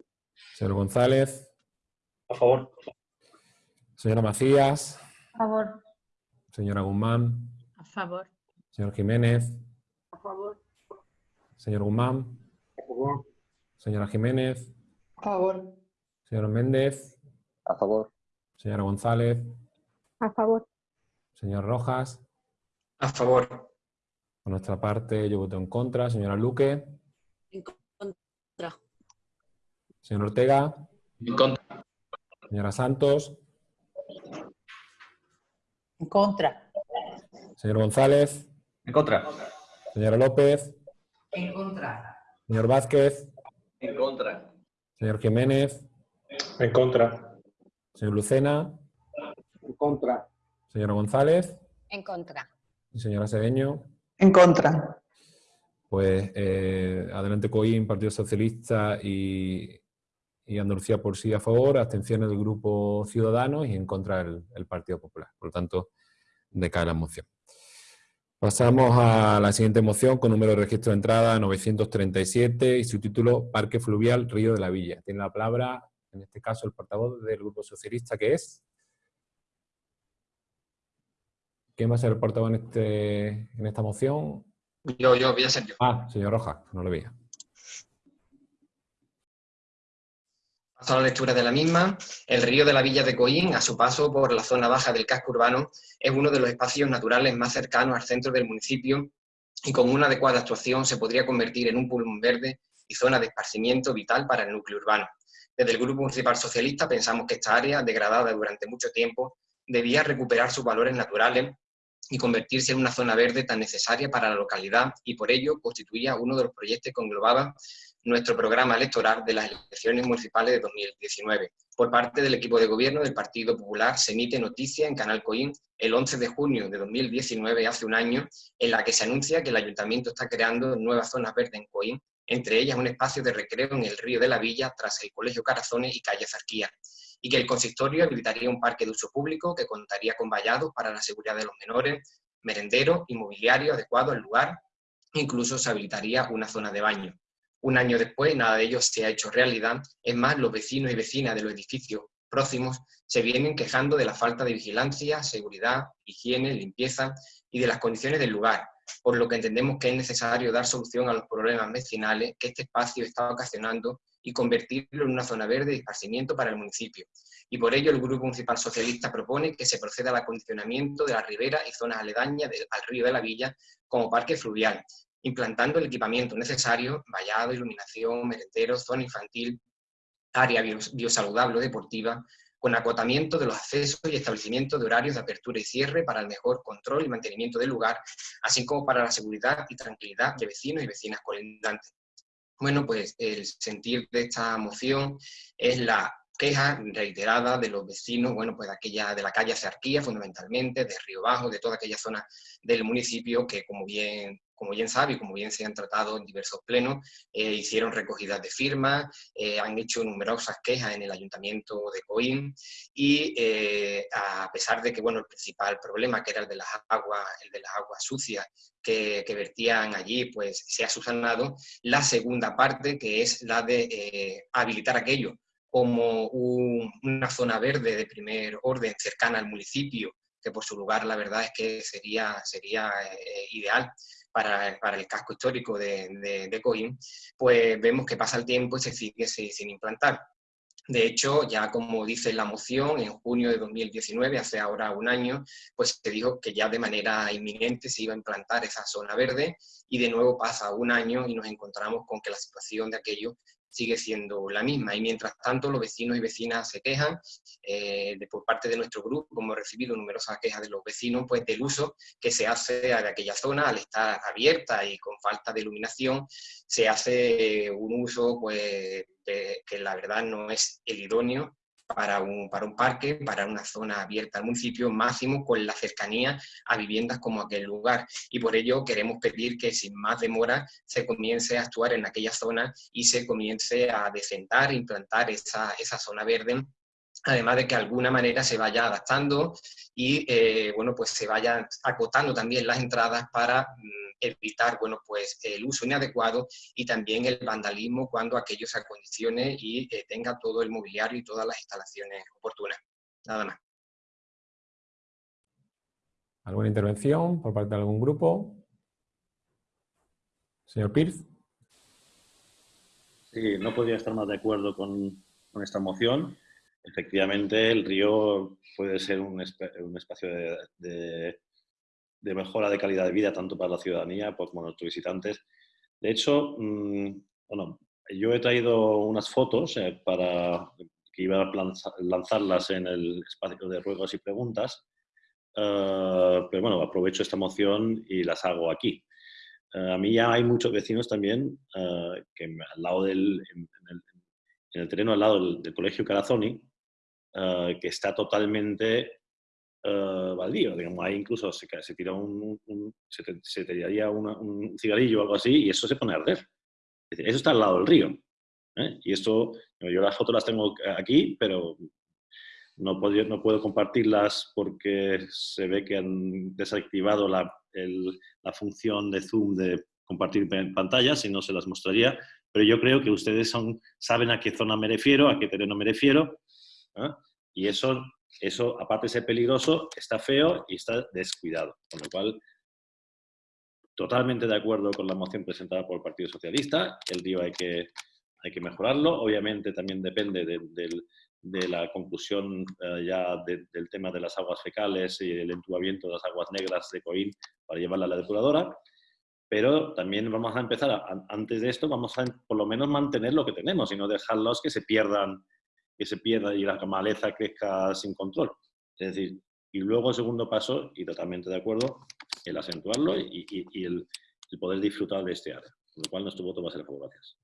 Señor González. A favor. Señora Macías. A favor. Señora Guzmán. A favor. Señor Jiménez. A favor. Señor Guzmán. A favor. Señora Jiménez. A favor. Señor Méndez. A favor. Señora González. A favor. Señor Rojas. A favor. Por nuestra parte, yo voto en contra. Señora Luque. En contra. Señor Ortega. En contra. Señora Santos. En contra. Señor González. En contra. Señora López. En contra. Señor Vázquez. En contra. Señor Jiménez. En contra. Señor Lucena. En contra. Señora González. En contra. Y señora Sedeño. En contra. Pues eh, adelante COIN, Partido Socialista y, y, Andalucía por sí a favor, abstenciones del Grupo Ciudadanos y en contra el, el Partido Popular. Por lo tanto, decae la moción. Pasamos a la siguiente moción con número de registro de entrada 937 y su título Parque Fluvial Río de la Villa. Tiene la palabra, en este caso, el portavoz del Grupo Socialista, que es... ¿Quién va a ser el portavoz en, este, en esta moción? Yo, yo, voy a ser yo. Ah, señor Rojas, no lo veía. Paso a la lectura de la misma. El río de la Villa de Coín, a su paso por la zona baja del casco urbano, es uno de los espacios naturales más cercanos al centro del municipio y con una adecuada actuación se podría convertir en un pulmón verde y zona de esparcimiento vital para el núcleo urbano. Desde el Grupo Municipal Socialista pensamos que esta área, degradada durante mucho tiempo, debía recuperar sus valores naturales y convertirse en una zona verde tan necesaria para la localidad y por ello constituía uno de los proyectos que englobaba nuestro programa electoral de las elecciones municipales de 2019. Por parte del equipo de gobierno del Partido Popular se emite noticia en Canal Coín el 11 de junio de 2019, hace un año, en la que se anuncia que el Ayuntamiento está creando nuevas zonas verdes en Coín, entre ellas un espacio de recreo en el río de la Villa tras el Colegio Carazones y Calle Zarquía, y que el consistorio habilitaría un parque de uso público que contaría con vallados para la seguridad de los menores, merendero, inmobiliario adecuado al lugar, incluso se habilitaría una zona de baño. Un año después, nada de ello se ha hecho realidad. Es más, los vecinos y vecinas de los edificios próximos se vienen quejando de la falta de vigilancia, seguridad, higiene, limpieza y de las condiciones del lugar, por lo que entendemos que es necesario dar solución a los problemas vecinales que este espacio está ocasionando y convertirlo en una zona verde de esparcimiento para el municipio. Y por ello el Grupo Municipal Socialista propone que se proceda al acondicionamiento de la ribera y zonas aledañas del, al río de la Villa como parque fluvial, implantando el equipamiento necesario, vallado, iluminación, merenderos, zona infantil, área biosaludable o deportiva, con acotamiento de los accesos y establecimiento de horarios de apertura y cierre para el mejor control y mantenimiento del lugar, así como para la seguridad y tranquilidad de vecinos y vecinas colindantes. Bueno, pues el sentir de esta moción es la queja reiterada de los vecinos, bueno, pues de, aquella, de la calle Cerquía fundamentalmente, de Río Bajo, de toda aquella zona del municipio que como bien como bien sabe como bien se han tratado en diversos plenos, eh, hicieron recogidas de firmas, eh, han hecho numerosas quejas en el Ayuntamiento de Coín y eh, a pesar de que bueno, el principal problema, que era el de las aguas, el de las aguas sucias que, vertían allí, pues se ha subsanado, la segunda parte, que es la de habilitar aquello como un, una zona verde de primer orden cercana al municipio, que por su lugar la verdad es que sería, sería ideal para, el casco histórico de, de, Coín, pues vemos que pasa el tiempo y se sigue sin implantar. De hecho, ya como dice la moción, en junio de 2019, hace ahora un año, pues se dijo que ya de manera inminente se iba a implantar esa zona verde y de nuevo pasa un año y nos encontramos con que la situación de aquello sigue siendo la misma. Y mientras tanto, los vecinos y vecinas se quejan, eh, por parte de nuestro grupo, hemos recibido numerosas quejas de los vecinos, pues del uso que se hace de aquella zona al estar abierta y con falta de iluminación, se hace un uso pues, que la verdad no es el idóneo para un, para un parque, para una zona abierta al municipio, máximo con la cercanía a viviendas como aquel lugar. Y por ello queremos pedir que sin más demora se comience a actuar en aquella zona y se comience a decentar, implantar esa, esa zona verde además de que de alguna manera se vaya adaptando y eh, bueno, pues se vayan acotando también las entradas para mm, evitar bueno, pues el uso inadecuado y también el vandalismo cuando aquello se acondicione y eh, tenga todo el mobiliario y todas las instalaciones oportunas. Nada más. ¿Alguna intervención por parte de algún grupo? Señor Pierce. Sí, no podría estar más de acuerdo con, con esta moción. Efectivamente, el río puede ser un, un espacio de, de, mejora de calidad de vida tanto para la ciudadanía como nuestros visitantes. De hecho, mmm, bueno, yo he traído unas fotos eh, para que iba a lanzarlas en el espacio de ruegos y preguntas, uh, pero bueno, aprovecho esta moción y las hago aquí. Uh, a mí ya hay muchos vecinos también uh, que al lado del, en, en, el, en, el, terreno al lado del, del colegio Carazoni, que está totalmente baldío. Digamos, ahí incluso se, se tira un, un se, se, tiraría una, un cigarrillo o algo así y eso se pone a arder. Eso está al lado del río. ¿eh? Y esto, yo las fotos las tengo aquí, pero no puedo, no puedo compartirlas porque se ve que han desactivado la, el, la función de Zoom de compartir pantallas y no se las mostraría. Pero yo creo que ustedes son, saben a qué zona me refiero, a qué terreno me refiero. ¿eh? Y eso, eso, aparte de ser peligroso, está feo y está descuidado. Con lo cual, totalmente de acuerdo con la moción presentada por el Partido Socialista. El río hay que, hay que mejorarlo. Obviamente también depende de, la conclusión uh, ya de, del tema de las aguas fecales y el entubamiento de las aguas negras de Coín para llevarla a la depuradora. Pero también vamos a empezar, antes de esto, vamos a por lo menos mantener lo que tenemos y no dejarlos que se pierdan, que se pierda y la maleza crezca sin control. Es decir, y luego el segundo paso, y totalmente de acuerdo, el acentuarlo y, y, y el, el, poder disfrutar de este área. Con lo cual nuestro voto va a ser a favor. Gracias.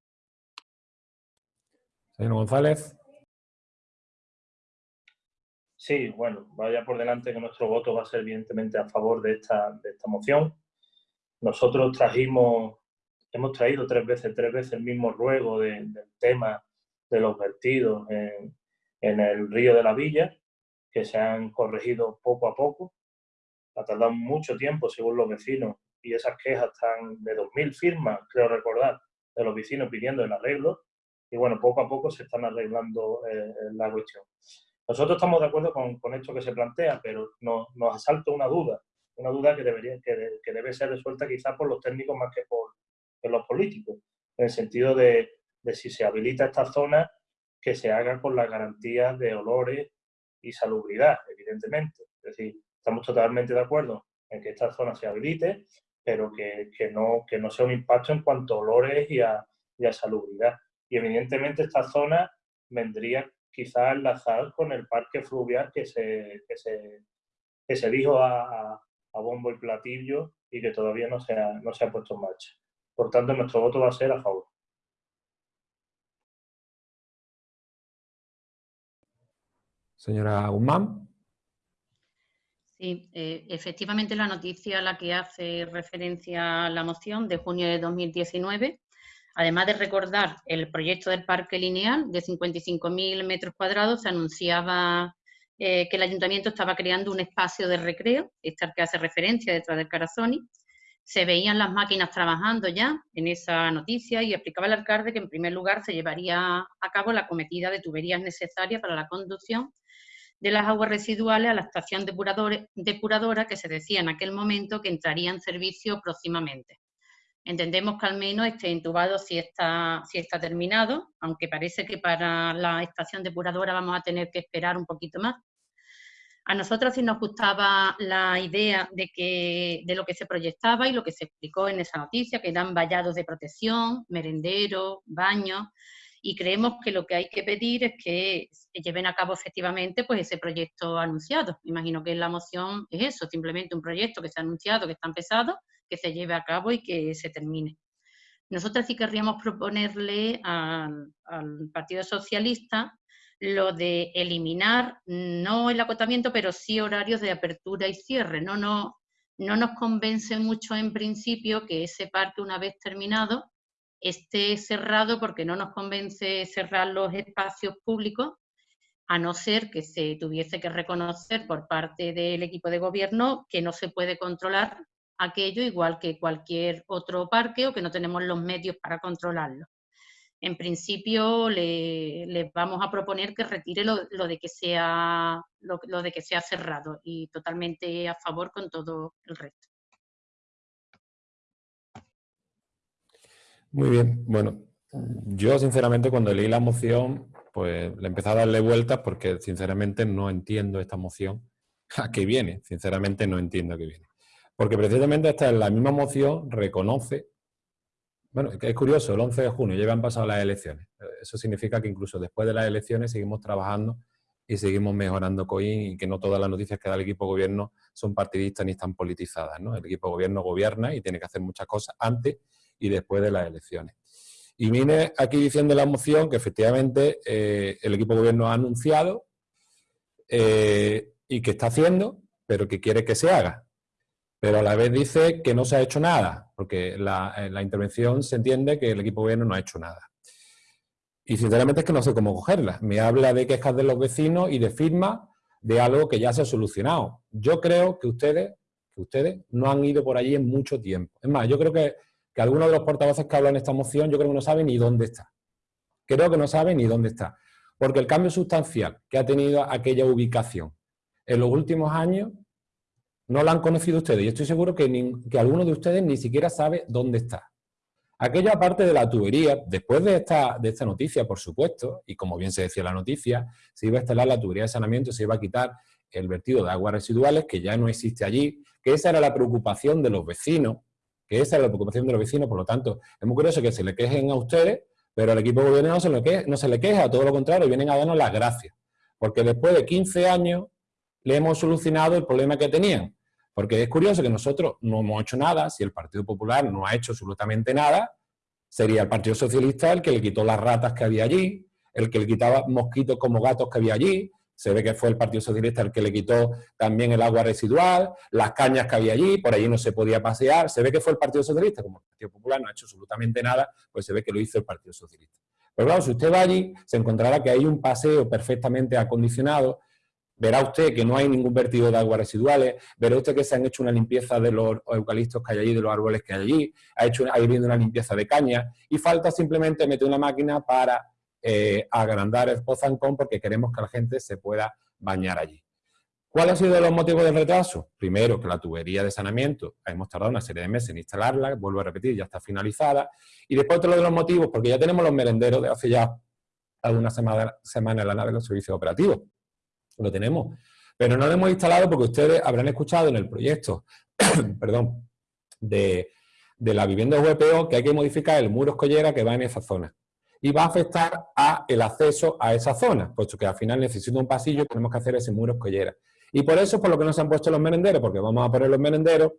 Señor González. Sí, bueno, vaya por delante que nuestro voto va a ser evidentemente a favor de esta, de esta moción. Nosotros trajimos, hemos traído tres veces, tres veces el mismo ruego de, del tema de los vertidos en, en el río de la Villa, que se han corregido poco a poco ha tardado mucho tiempo según los vecinos y esas quejas están de 2.000 firmas, creo recordar, de los vecinos pidiendo el arreglo y bueno, poco a poco se están arreglando eh, la cuestión. Nosotros estamos de acuerdo con, con esto que se plantea, pero nos, asalta una duda, una duda que, debería, que, de, que debe ser resuelta quizás por los técnicos más que por, por los políticos, en el sentido de, de si se habilita esta zona, que se haga con las garantías de olores y salubridad, evidentemente. Es decir, estamos totalmente de acuerdo en que esta zona se habilite, pero que, que, no, que no sea un impacto en cuanto a olores y a, y a salubridad. Y evidentemente esta zona vendría quizás enlazar con el parque fluvial que se, que se, que se dijo a, a, a, bombo y platillo y que todavía no se, no se ha puesto en marcha. Por tanto, nuestro voto va a ser a favor. Señora Guzmán. Sí, eh, efectivamente la noticia a la que hace referencia la moción de junio de 2019, además de recordar el proyecto del parque lineal de 55.000 metros cuadrados, se anunciaba eh, que el ayuntamiento estaba creando un espacio de recreo, al que hace referencia detrás del Carazoni. Se veían las máquinas trabajando ya en esa noticia y explicaba el alcalde que en primer lugar se llevaría a cabo la cometida de tuberías necesarias para la conducción de las aguas residuales a la estación depuradora que se decía en aquel momento que entraría en servicio próximamente. Entendemos que al menos este intubado sí está, sí está terminado, aunque parece que para la estación depuradora vamos a tener que esperar un poquito más. A nosotros sí nos gustaba la idea de, que, de lo que se proyectaba y lo que se explicó en esa noticia, que eran vallados de protección, merenderos, baños, y creemos que lo que hay que pedir es que lleven a cabo efectivamente pues, ese proyecto anunciado. Imagino que la moción es eso, simplemente un proyecto que se ha anunciado, que está empezado, que se lleve a cabo y que se termine. Nosotros sí querríamos proponerle al, al Partido Socialista lo de eliminar, no el acotamiento, pero sí horarios de apertura y cierre. No, no, no nos convence mucho en principio que ese parque, una vez terminado, esté cerrado porque no nos convence cerrar los espacios públicos, a no ser que se tuviese que reconocer por parte del equipo de gobierno que no se puede controlar aquello igual que cualquier otro parque o que no tenemos los medios para controlarlo. en principio le, le vamos a proponer que retire lo, de que sea lo de que sea cerrado y totalmente a favor con todo el resto. Muy bien, bueno, yo sinceramente cuando leí la moción, pues le empecé a darle vueltas porque sinceramente no entiendo esta moción [laughs] a qué viene, sinceramente no entiendo a qué viene. Porque precisamente esta es la misma moción, reconoce, bueno, es curioso, el 11 de junio ya han pasado las elecciones. Eso significa que incluso después de las elecciones seguimos trabajando y seguimos mejorando COIN y que no todas las noticias que da el equipo gobierno son partidistas ni están politizadas. ¿no? El equipo gobierno gobierna y tiene que hacer muchas cosas antes y después de las elecciones. Y viene aquí diciendo la moción que efectivamente eh, el equipo gobierno ha anunciado eh, y que está haciendo, pero que quiere que se haga. Pero a la vez dice que no se ha hecho nada, porque la, en la intervención se entiende que el equipo gobierno no ha hecho nada. Y sinceramente es que no sé cómo cogerla. Me habla de quejas de los vecinos y de firma de algo que ya se ha solucionado. Yo creo que ustedes, que ustedes no han ido por allí en mucho tiempo. Es más, yo creo que que algunos de los portavoces que hablan en esta moción yo creo que no saben ni dónde está. Creo que no saben ni dónde está. Porque el cambio sustancial que ha tenido aquella ubicación en los últimos años no lo han conocido ustedes. Y estoy seguro que, que alguno de ustedes ni siquiera sabe dónde está. Aquella parte de la tubería, después de esta, de esta noticia, por supuesto, y como bien se decía la noticia, se iba a instalar la tubería de saneamiento, se iba a quitar el vertido de aguas residuales, que ya no existe allí, que esa era la preocupación de los vecinos, esa es la preocupación de los vecinos, por lo tanto, es muy curioso que se le quejen a ustedes, pero al equipo gobierno no se, le queja, no se le queja, todo lo contrario, vienen a darnos las gracias. Porque después de 15 años le hemos solucionado el problema que tenían. Porque es curioso que nosotros no hemos hecho nada, si el Partido Popular no ha hecho absolutamente nada, sería el Partido Socialista el que le quitó las ratas que había allí, el que le quitaba mosquitos como gatos que había allí, se ve que fue el Partido Socialista el que le quitó también el agua residual, las cañas que había allí, por allí no se podía pasear. Se ve que fue el Partido Socialista, como el Partido Popular no ha hecho absolutamente nada, pues se ve que lo hizo el Partido Socialista. Pero claro, si usted va allí, se encontrará que hay un paseo perfectamente acondicionado, verá usted que no hay ningún vertido de aguas residuales, verá usted que se han hecho una limpieza de los eucaliptos que hay allí, de los árboles que hay allí, ha hecho, ha habido una limpieza de cañas, y falta simplemente meter una máquina para eh, agrandar el Pozancón porque queremos que la gente se pueda bañar allí. ¿Cuáles han sido los motivos del retraso? Primero, que la tubería de saneamiento, hemos tardado una serie de meses en instalarla, vuelvo a repetir, ya está finalizada. Y después otro de los motivos, porque ya tenemos los merenderos de hace ya algunas semanas semana en la nave de los servicios operativos. Lo tenemos. Pero no lo hemos instalado porque ustedes habrán escuchado en el proyecto [coughs] perdón, de, de la vivienda VPO que hay que modificar el muro escollera que va en esa zona y va a afectar a el acceso a esa zona, puesto que al final necesito un pasillo tenemos que hacer ese muro escollera. Y por eso es por lo que no se han puesto los merenderos, porque vamos a poner los merenderos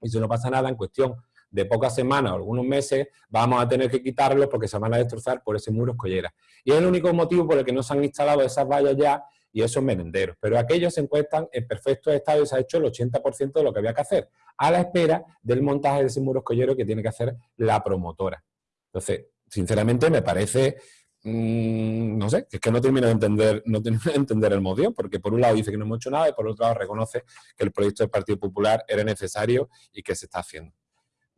y si no pasa nada en cuestión de pocas semanas o algunos meses, vamos a tener que quitarlos porque se van a destrozar por ese muro escollera. Y es el único motivo por el que no se han instalado esas vallas ya y esos merenderos. Pero aquellos se encuentran en perfecto estado y se ha hecho el 80% de lo que había que hacer, a la espera del montaje de ese muro escollero que tiene que hacer la promotora. Entonces, sinceramente me parece, mm, no sé, es que no termino de entender, no termino de entender el motivo, porque por un lado dice que no hemos hecho nada y por otro lado reconoce que el proyecto del Partido Popular era necesario y que se está haciendo.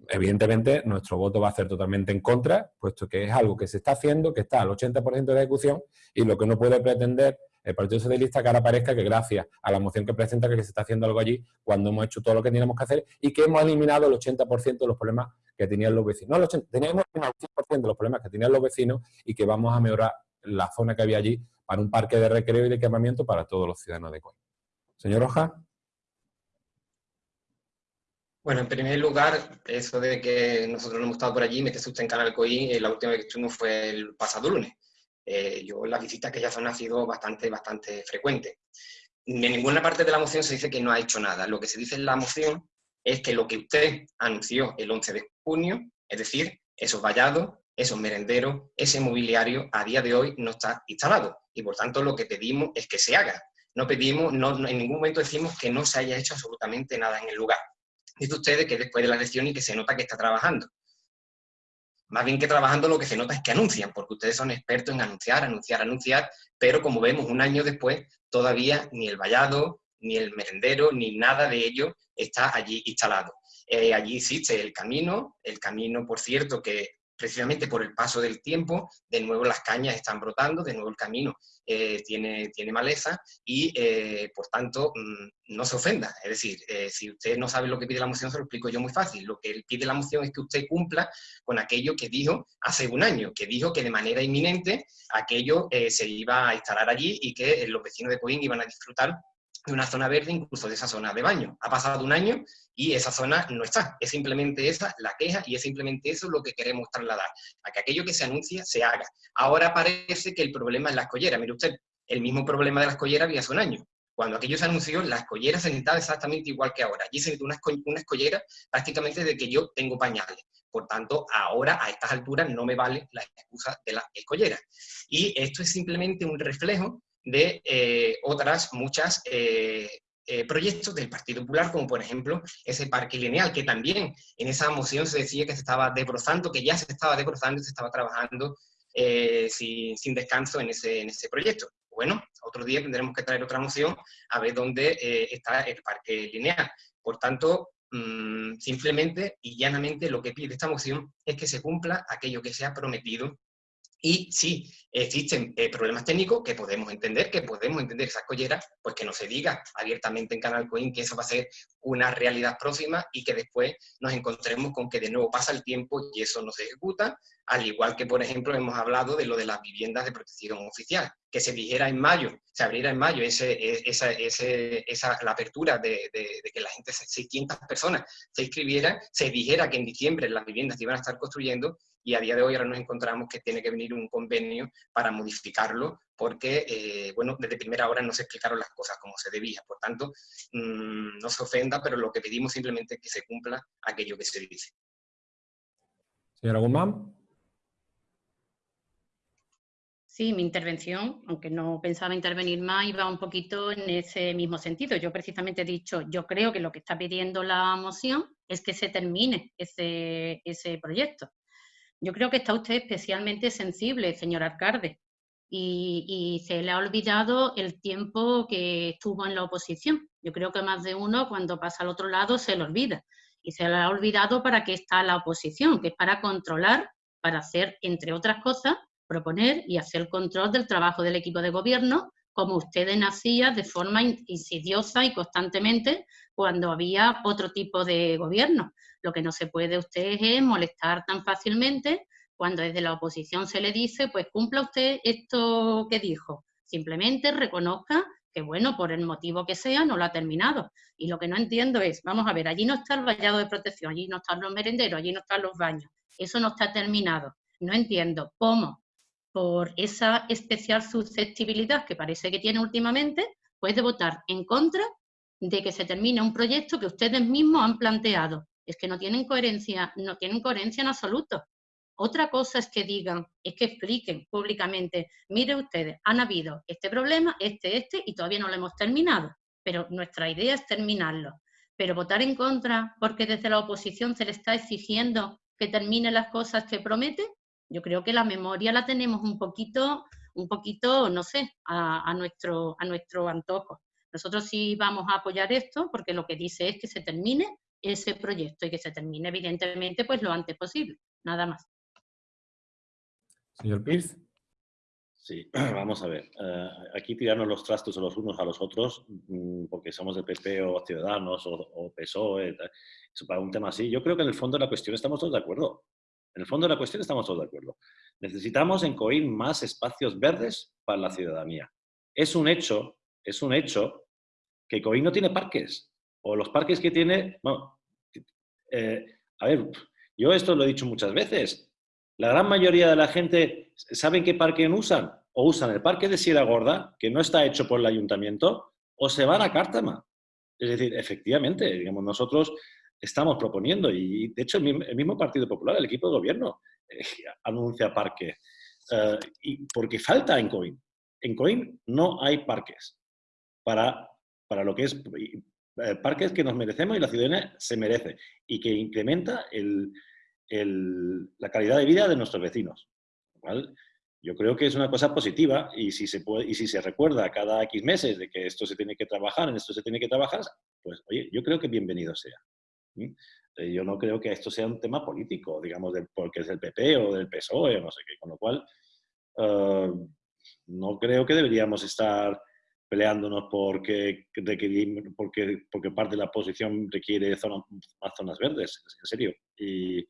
Evidentemente, nuestro voto va a ser totalmente en contra, puesto que es algo que se está haciendo, que está al 80% de ejecución y lo que no puede pretender el Partido Socialista que ahora parezca que gracias a la moción que presenta que se está haciendo algo allí cuando hemos hecho todo lo que teníamos que hacer y que hemos eliminado el 80% de los problemas que tenían los vecinos. No, el teníamos el 100% de los problemas que tenían los vecinos y que vamos a mejorar la zona que había allí para un parque de recreo y de equipamiento para todos los ciudadanos de Coín. Señor Rojas. Bueno, en primer lugar, eso de que nosotros no hemos estado por allí, me que usted en Canal Coín, eh, la última vez que estuvimos fue el pasado lunes. Eh, yo las visitas a aquella zona ha sido bastante, bastante frecuente. En ninguna parte de la moción se dice que no ha hecho nada. Lo que se dice en la moción es que lo que usted anunció el 11 de junio, es decir, esos vallados, esos merenderos, ese mobiliario, a día de hoy no está instalado. Y por tanto lo que pedimos es que se haga. No pedimos, no, en ningún momento decimos que no se haya hecho absolutamente nada en el lugar. Dice ustedes que después de la elección y que se nota que está trabajando. Más bien que trabajando lo que se nota es que anuncian, porque ustedes son expertos en anunciar, anunciar, anunciar, pero como vemos un año después, todavía ni el vallado, ni el merendero, ni nada de ello está allí instalado. Eh, allí existe el camino, el camino, por cierto, que precisamente por el paso del tiempo, de nuevo las cañas están brotando, de nuevo el camino eh, tiene, tiene maleza y, eh, por tanto, mm, no se ofenda. Es decir, si usted no sabe lo que pide la moción, se lo explico yo muy fácil. Lo que pide la moción es que usted cumpla con aquello que dijo hace un año, que dijo que de manera inminente aquello se iba a instalar allí y que los vecinos de Coín iban a disfrutar de una zona verde, incluso de esa zona de baño. Ha pasado un año y esa zona no está. Es simplemente esa la queja y es simplemente eso lo que queremos trasladar, a que aquello que se anuncia se haga. Ahora parece que el problema es la escollera. Mire usted, el mismo problema de la escollera había hace un año. Cuando aquello se anunció, la escollera se necesitaba exactamente igual que ahora. Allí se necesita una, una escollera prácticamente de que yo tengo pañales. Por tanto, ahora, a estas alturas, no me vale la excusa de la escollera. Y esto es simplemente un reflejo de eh, otras muchas eh, eh, proyectos del Partido Popular, como por ejemplo ese parque lineal, que también en esa moción se decía que se estaba debrozando, que ya se estaba debrozando y se estaba trabajando sin, sin, descanso en ese, en ese proyecto. Bueno, otro día tendremos que traer otra moción a ver dónde está el parque lineal. Por tanto, mm, simplemente y llanamente lo que pide esta moción es que se cumpla aquello que se ha prometido y sí, existen eh, problemas técnicos que podemos entender, que podemos entender esas colleras, pues que no se diga abiertamente en Canal Coin que eso va a ser una realidad próxima y que después nos encontremos con que de nuevo pasa el tiempo y eso no se ejecuta, al igual que, por ejemplo, hemos hablado de lo de las viviendas de protección oficial, que se dijera en mayo, se abriera en mayo ese, e, esa, ese, esa, la apertura de, de, que la gente, 600 personas se inscribieran, se dijera que en diciembre las viviendas se iban a estar construyendo y a día de hoy ahora nos encontramos que tiene que venir un convenio para modificarlo porque, eh, bueno, desde primera hora no se explicaron las cosas como se debía. Por tanto, mmm, no se ofenda, pero lo que pedimos simplemente es que se cumpla aquello que se dice. Señora Guzmán. Sí, mi intervención, aunque no pensaba intervenir más, iba un poquito en ese mismo sentido. Yo precisamente he dicho, yo creo que lo que está pidiendo la moción es que se termine ese, ese proyecto. Yo creo que está usted especialmente sensible, señor alcalde, y, se le ha olvidado el tiempo que estuvo en la oposición. Yo creo que más de uno cuando pasa al otro lado se le olvida. Y se le ha olvidado para qué está la oposición, que es para controlar, para hacer, entre otras cosas, proponer y hacer control del trabajo del equipo de gobierno, como ustedes nacían de forma insidiosa y constantemente cuando había otro tipo de gobierno. Lo que no se puede usted es molestar tan fácilmente cuando desde la oposición se le dice, pues cumpla usted esto que dijo. Simplemente reconozca que, bueno, por el motivo que sea, no lo ha terminado. Y lo que no entiendo es, vamos a ver, allí no está el vallado de protección, allí no están los merenderos, allí no están los baños. Eso no está terminado. No entiendo cómo, por esa especial susceptibilidad que parece que tiene últimamente, puede votar en contra de que se termine un proyecto que ustedes mismos han planteado es que no tienen coherencia, no tienen coherencia en absoluto. Otra cosa es que digan, es que expliquen públicamente, mire ustedes, han habido este problema, este, este, y todavía no lo hemos terminado, pero nuestra idea es terminarlo. Pero votar en contra porque desde la oposición se le está exigiendo que termine las cosas que promete, yo creo que la memoria la tenemos un poquito, un poquito, no sé, a, nuestro, a nuestro antojo. Nosotros sí vamos a apoyar esto porque lo que dice es que se termine ese proyecto y que se termine evidentemente pues lo antes posible, nada más. Señor Pierce. Sí, [clears throat] vamos a ver. Eh, aquí tirarnos los trastos a los unos a los otros, mm, porque somos de PP o Ciudadanos o, PSOE, eso para un tema así. Yo creo que en el fondo de la cuestión estamos todos de acuerdo. En el fondo de la cuestión estamos todos de acuerdo. Necesitamos en COIN más espacios verdes para la ciudadanía. Es un hecho, es un hecho que COIN no tiene parques o los parques que tiene, bueno, eh, a ver, yo esto lo he dicho muchas veces, la gran mayoría de la gente, ¿saben qué parque usan? O usan el parque de Sierra Gorda, que no está hecho por el ayuntamiento, o se van a Cártama. Es decir, efectivamente, digamos, nosotros estamos proponiendo, y de hecho el mismo Partido Popular, el equipo de gobierno, eh, [laughs] anuncia parque, eh, y porque falta en COIN. En COIN no hay parques para, para lo que es parques que nos merecemos y la ciudadanía se merece y que incrementa la calidad de vida de nuestros vecinos. Yo creo que es una cosa positiva y si, se recuerda cada X meses de que esto se tiene que trabajar, en esto se tiene que trabajar, pues oye, yo creo que bienvenido sea. Eh, Yo no creo que esto sea un tema político, digamos, porque es del PP o del PSOE no sé qué, con lo cual eh, no creo que deberíamos estar peleándonos porque, porque, porque parte de la oposición requiere zona- más zonas verdes, en serio. Y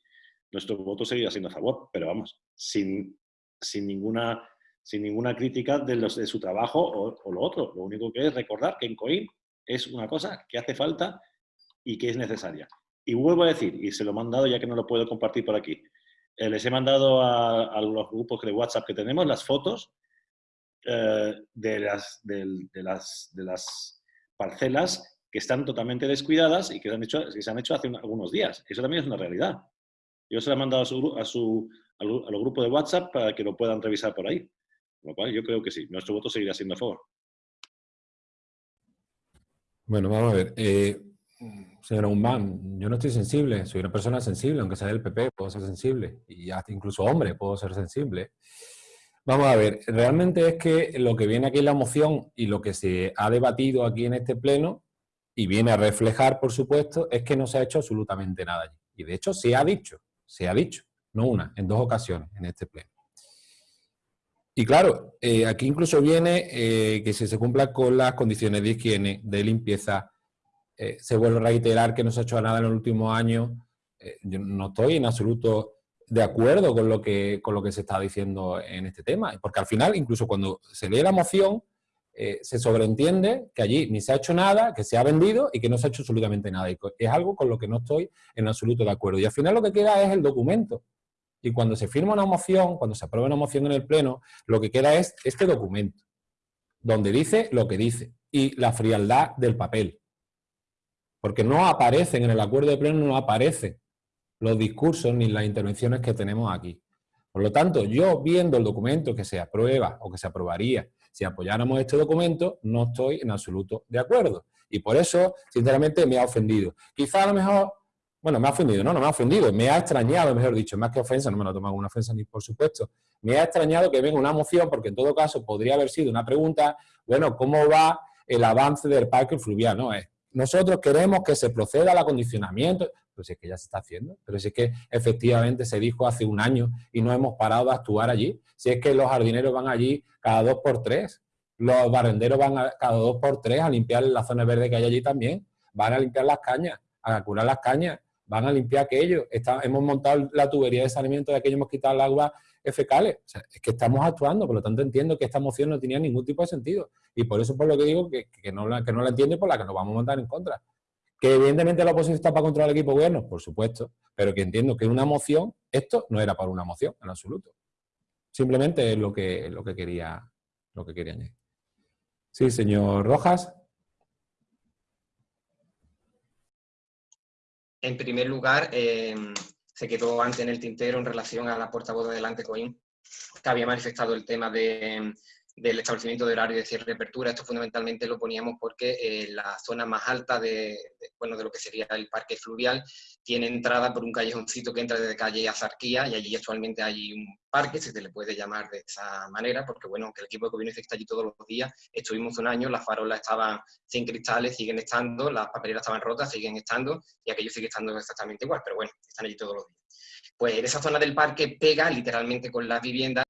nuestro voto seguirá siendo a pero vamos, sin, sin, ninguna, sin ninguna crítica de, los, de su trabajo o, o lo otro. Lo único que es recordar que en COIN es una cosa que hace falta y que es necesaria. Y vuelvo a decir, y se lo he mandado ya que no lo puedo compartir por aquí, eh, les he mandado a, a los grupos de WhatsApp que tenemos las fotos eh, de, las, del- de, las, de las parcelas que están totalmente descuidadas y que se han hecho, que se han hecho hace un- algunos días. Eso también es una realidad. Yo se lo he mandado a, su, a, su, a, lo- a los grupos de WhatsApp para que lo puedan revisar por ahí. Con lo cual yo creo que sí, nuestro voto seguirá siendo a favor. Bueno, vamos a ver. Eh, señora Guzmán, yo no estoy sensible, soy una persona sensible, aunque sea del PP, puedo ser sensible. Y hasta incluso hombre, puedo ser sensible. Vamos a ver, realmente es que lo que viene aquí en la moción y lo que se ha debatido aquí en este pleno, y viene a reflejar, por supuesto, es que no se ha hecho absolutamente nada allí. Y de hecho se ha dicho, se ha dicho, no una, en dos ocasiones en este pleno. Y claro, eh, aquí incluso viene eh, que si se cumplan con las condiciones de higiene, de limpieza, eh, se vuelve a reiterar que no se ha hecho nada en los últimos años. yo no estoy en absoluto de acuerdo con lo, que, con lo que se está diciendo en este tema, porque al final, incluso cuando se lee la moción, eh, se sobreentiende que allí ni se ha hecho nada, que se ha vendido y que no se ha hecho absolutamente nada. Y es algo con lo que no estoy en absoluto de acuerdo. Y al final lo que queda es el documento. Y cuando se firma una moción, cuando se aprueba una moción en el Pleno, lo que queda es este documento, donde dice lo que dice y la frialdad del papel. Porque no aparecen en el acuerdo de Pleno, no aparecen los discursos ni las intervenciones que tenemos aquí. Por lo tanto, yo viendo el documento que se aprueba o que se aprobaría si apoyáramos este documento, no estoy en absoluto de acuerdo. Y por eso, sinceramente, me ha ofendido. Quizá a lo mejor, bueno, me ha ofendido, no, no me ha ofendido, me ha extrañado, mejor dicho, más que ofensa, no me lo he tomado como una ofensa ni por supuesto. Me ha extrañado que venga una moción, porque en todo caso podría haber sido una pregunta, bueno, ¿cómo va el avance del parque fluvial? No, es, nosotros queremos que se proceda al acondicionamiento, si es que ya se está haciendo, pero si es que efectivamente se dijo hace un año y no hemos parado de actuar allí, si es que los jardineros van allí cada dos por tres, los barrenderos van cada dos por tres a limpiar las zonas verdes que hay allí también, van a limpiar las cañas, a curar las cañas, van a limpiar aquello, hemos montado la tubería de saneamiento de aquello, hemos quitado el agua fecales, o sea, es que estamos actuando, por lo tanto entiendo que esta moción no tenía ningún tipo de sentido, y por eso por lo que digo que, que no, la, que no la entiendo y por la que nos vamos a montar en contra. Que evidentemente la oposición está para controlar el equipo gobierno, por supuesto, pero que entiendo que una moción, esto no era para una moción en absoluto. Simplemente es lo que, lo que, quería, lo que quería añadir. Sí, señor Rojas. En primer lugar, eh, se quedó antes en el tintero en relación a la portavoz de Adelante Coín, que había manifestado el tema de, del establecimiento de horario de cierre y apertura. Esto fundamentalmente lo poníamos porque eh, la zona más alta de, de, bueno, de lo que sería el parque fluvial tiene entrada por un callejoncito que entra desde calle Azarquía y allí actualmente hay un parque, si se le puede llamar de esa manera, porque bueno, aunque el equipo de gobierno está allí todos los días, estuvimos un año, las farolas estaban sin cristales, siguen estando, las papeleras estaban rotas, siguen estando, y aquello sigue estando exactamente igual, pero bueno, están allí todos los días. Pues esa zona del parque pega literalmente con las viviendas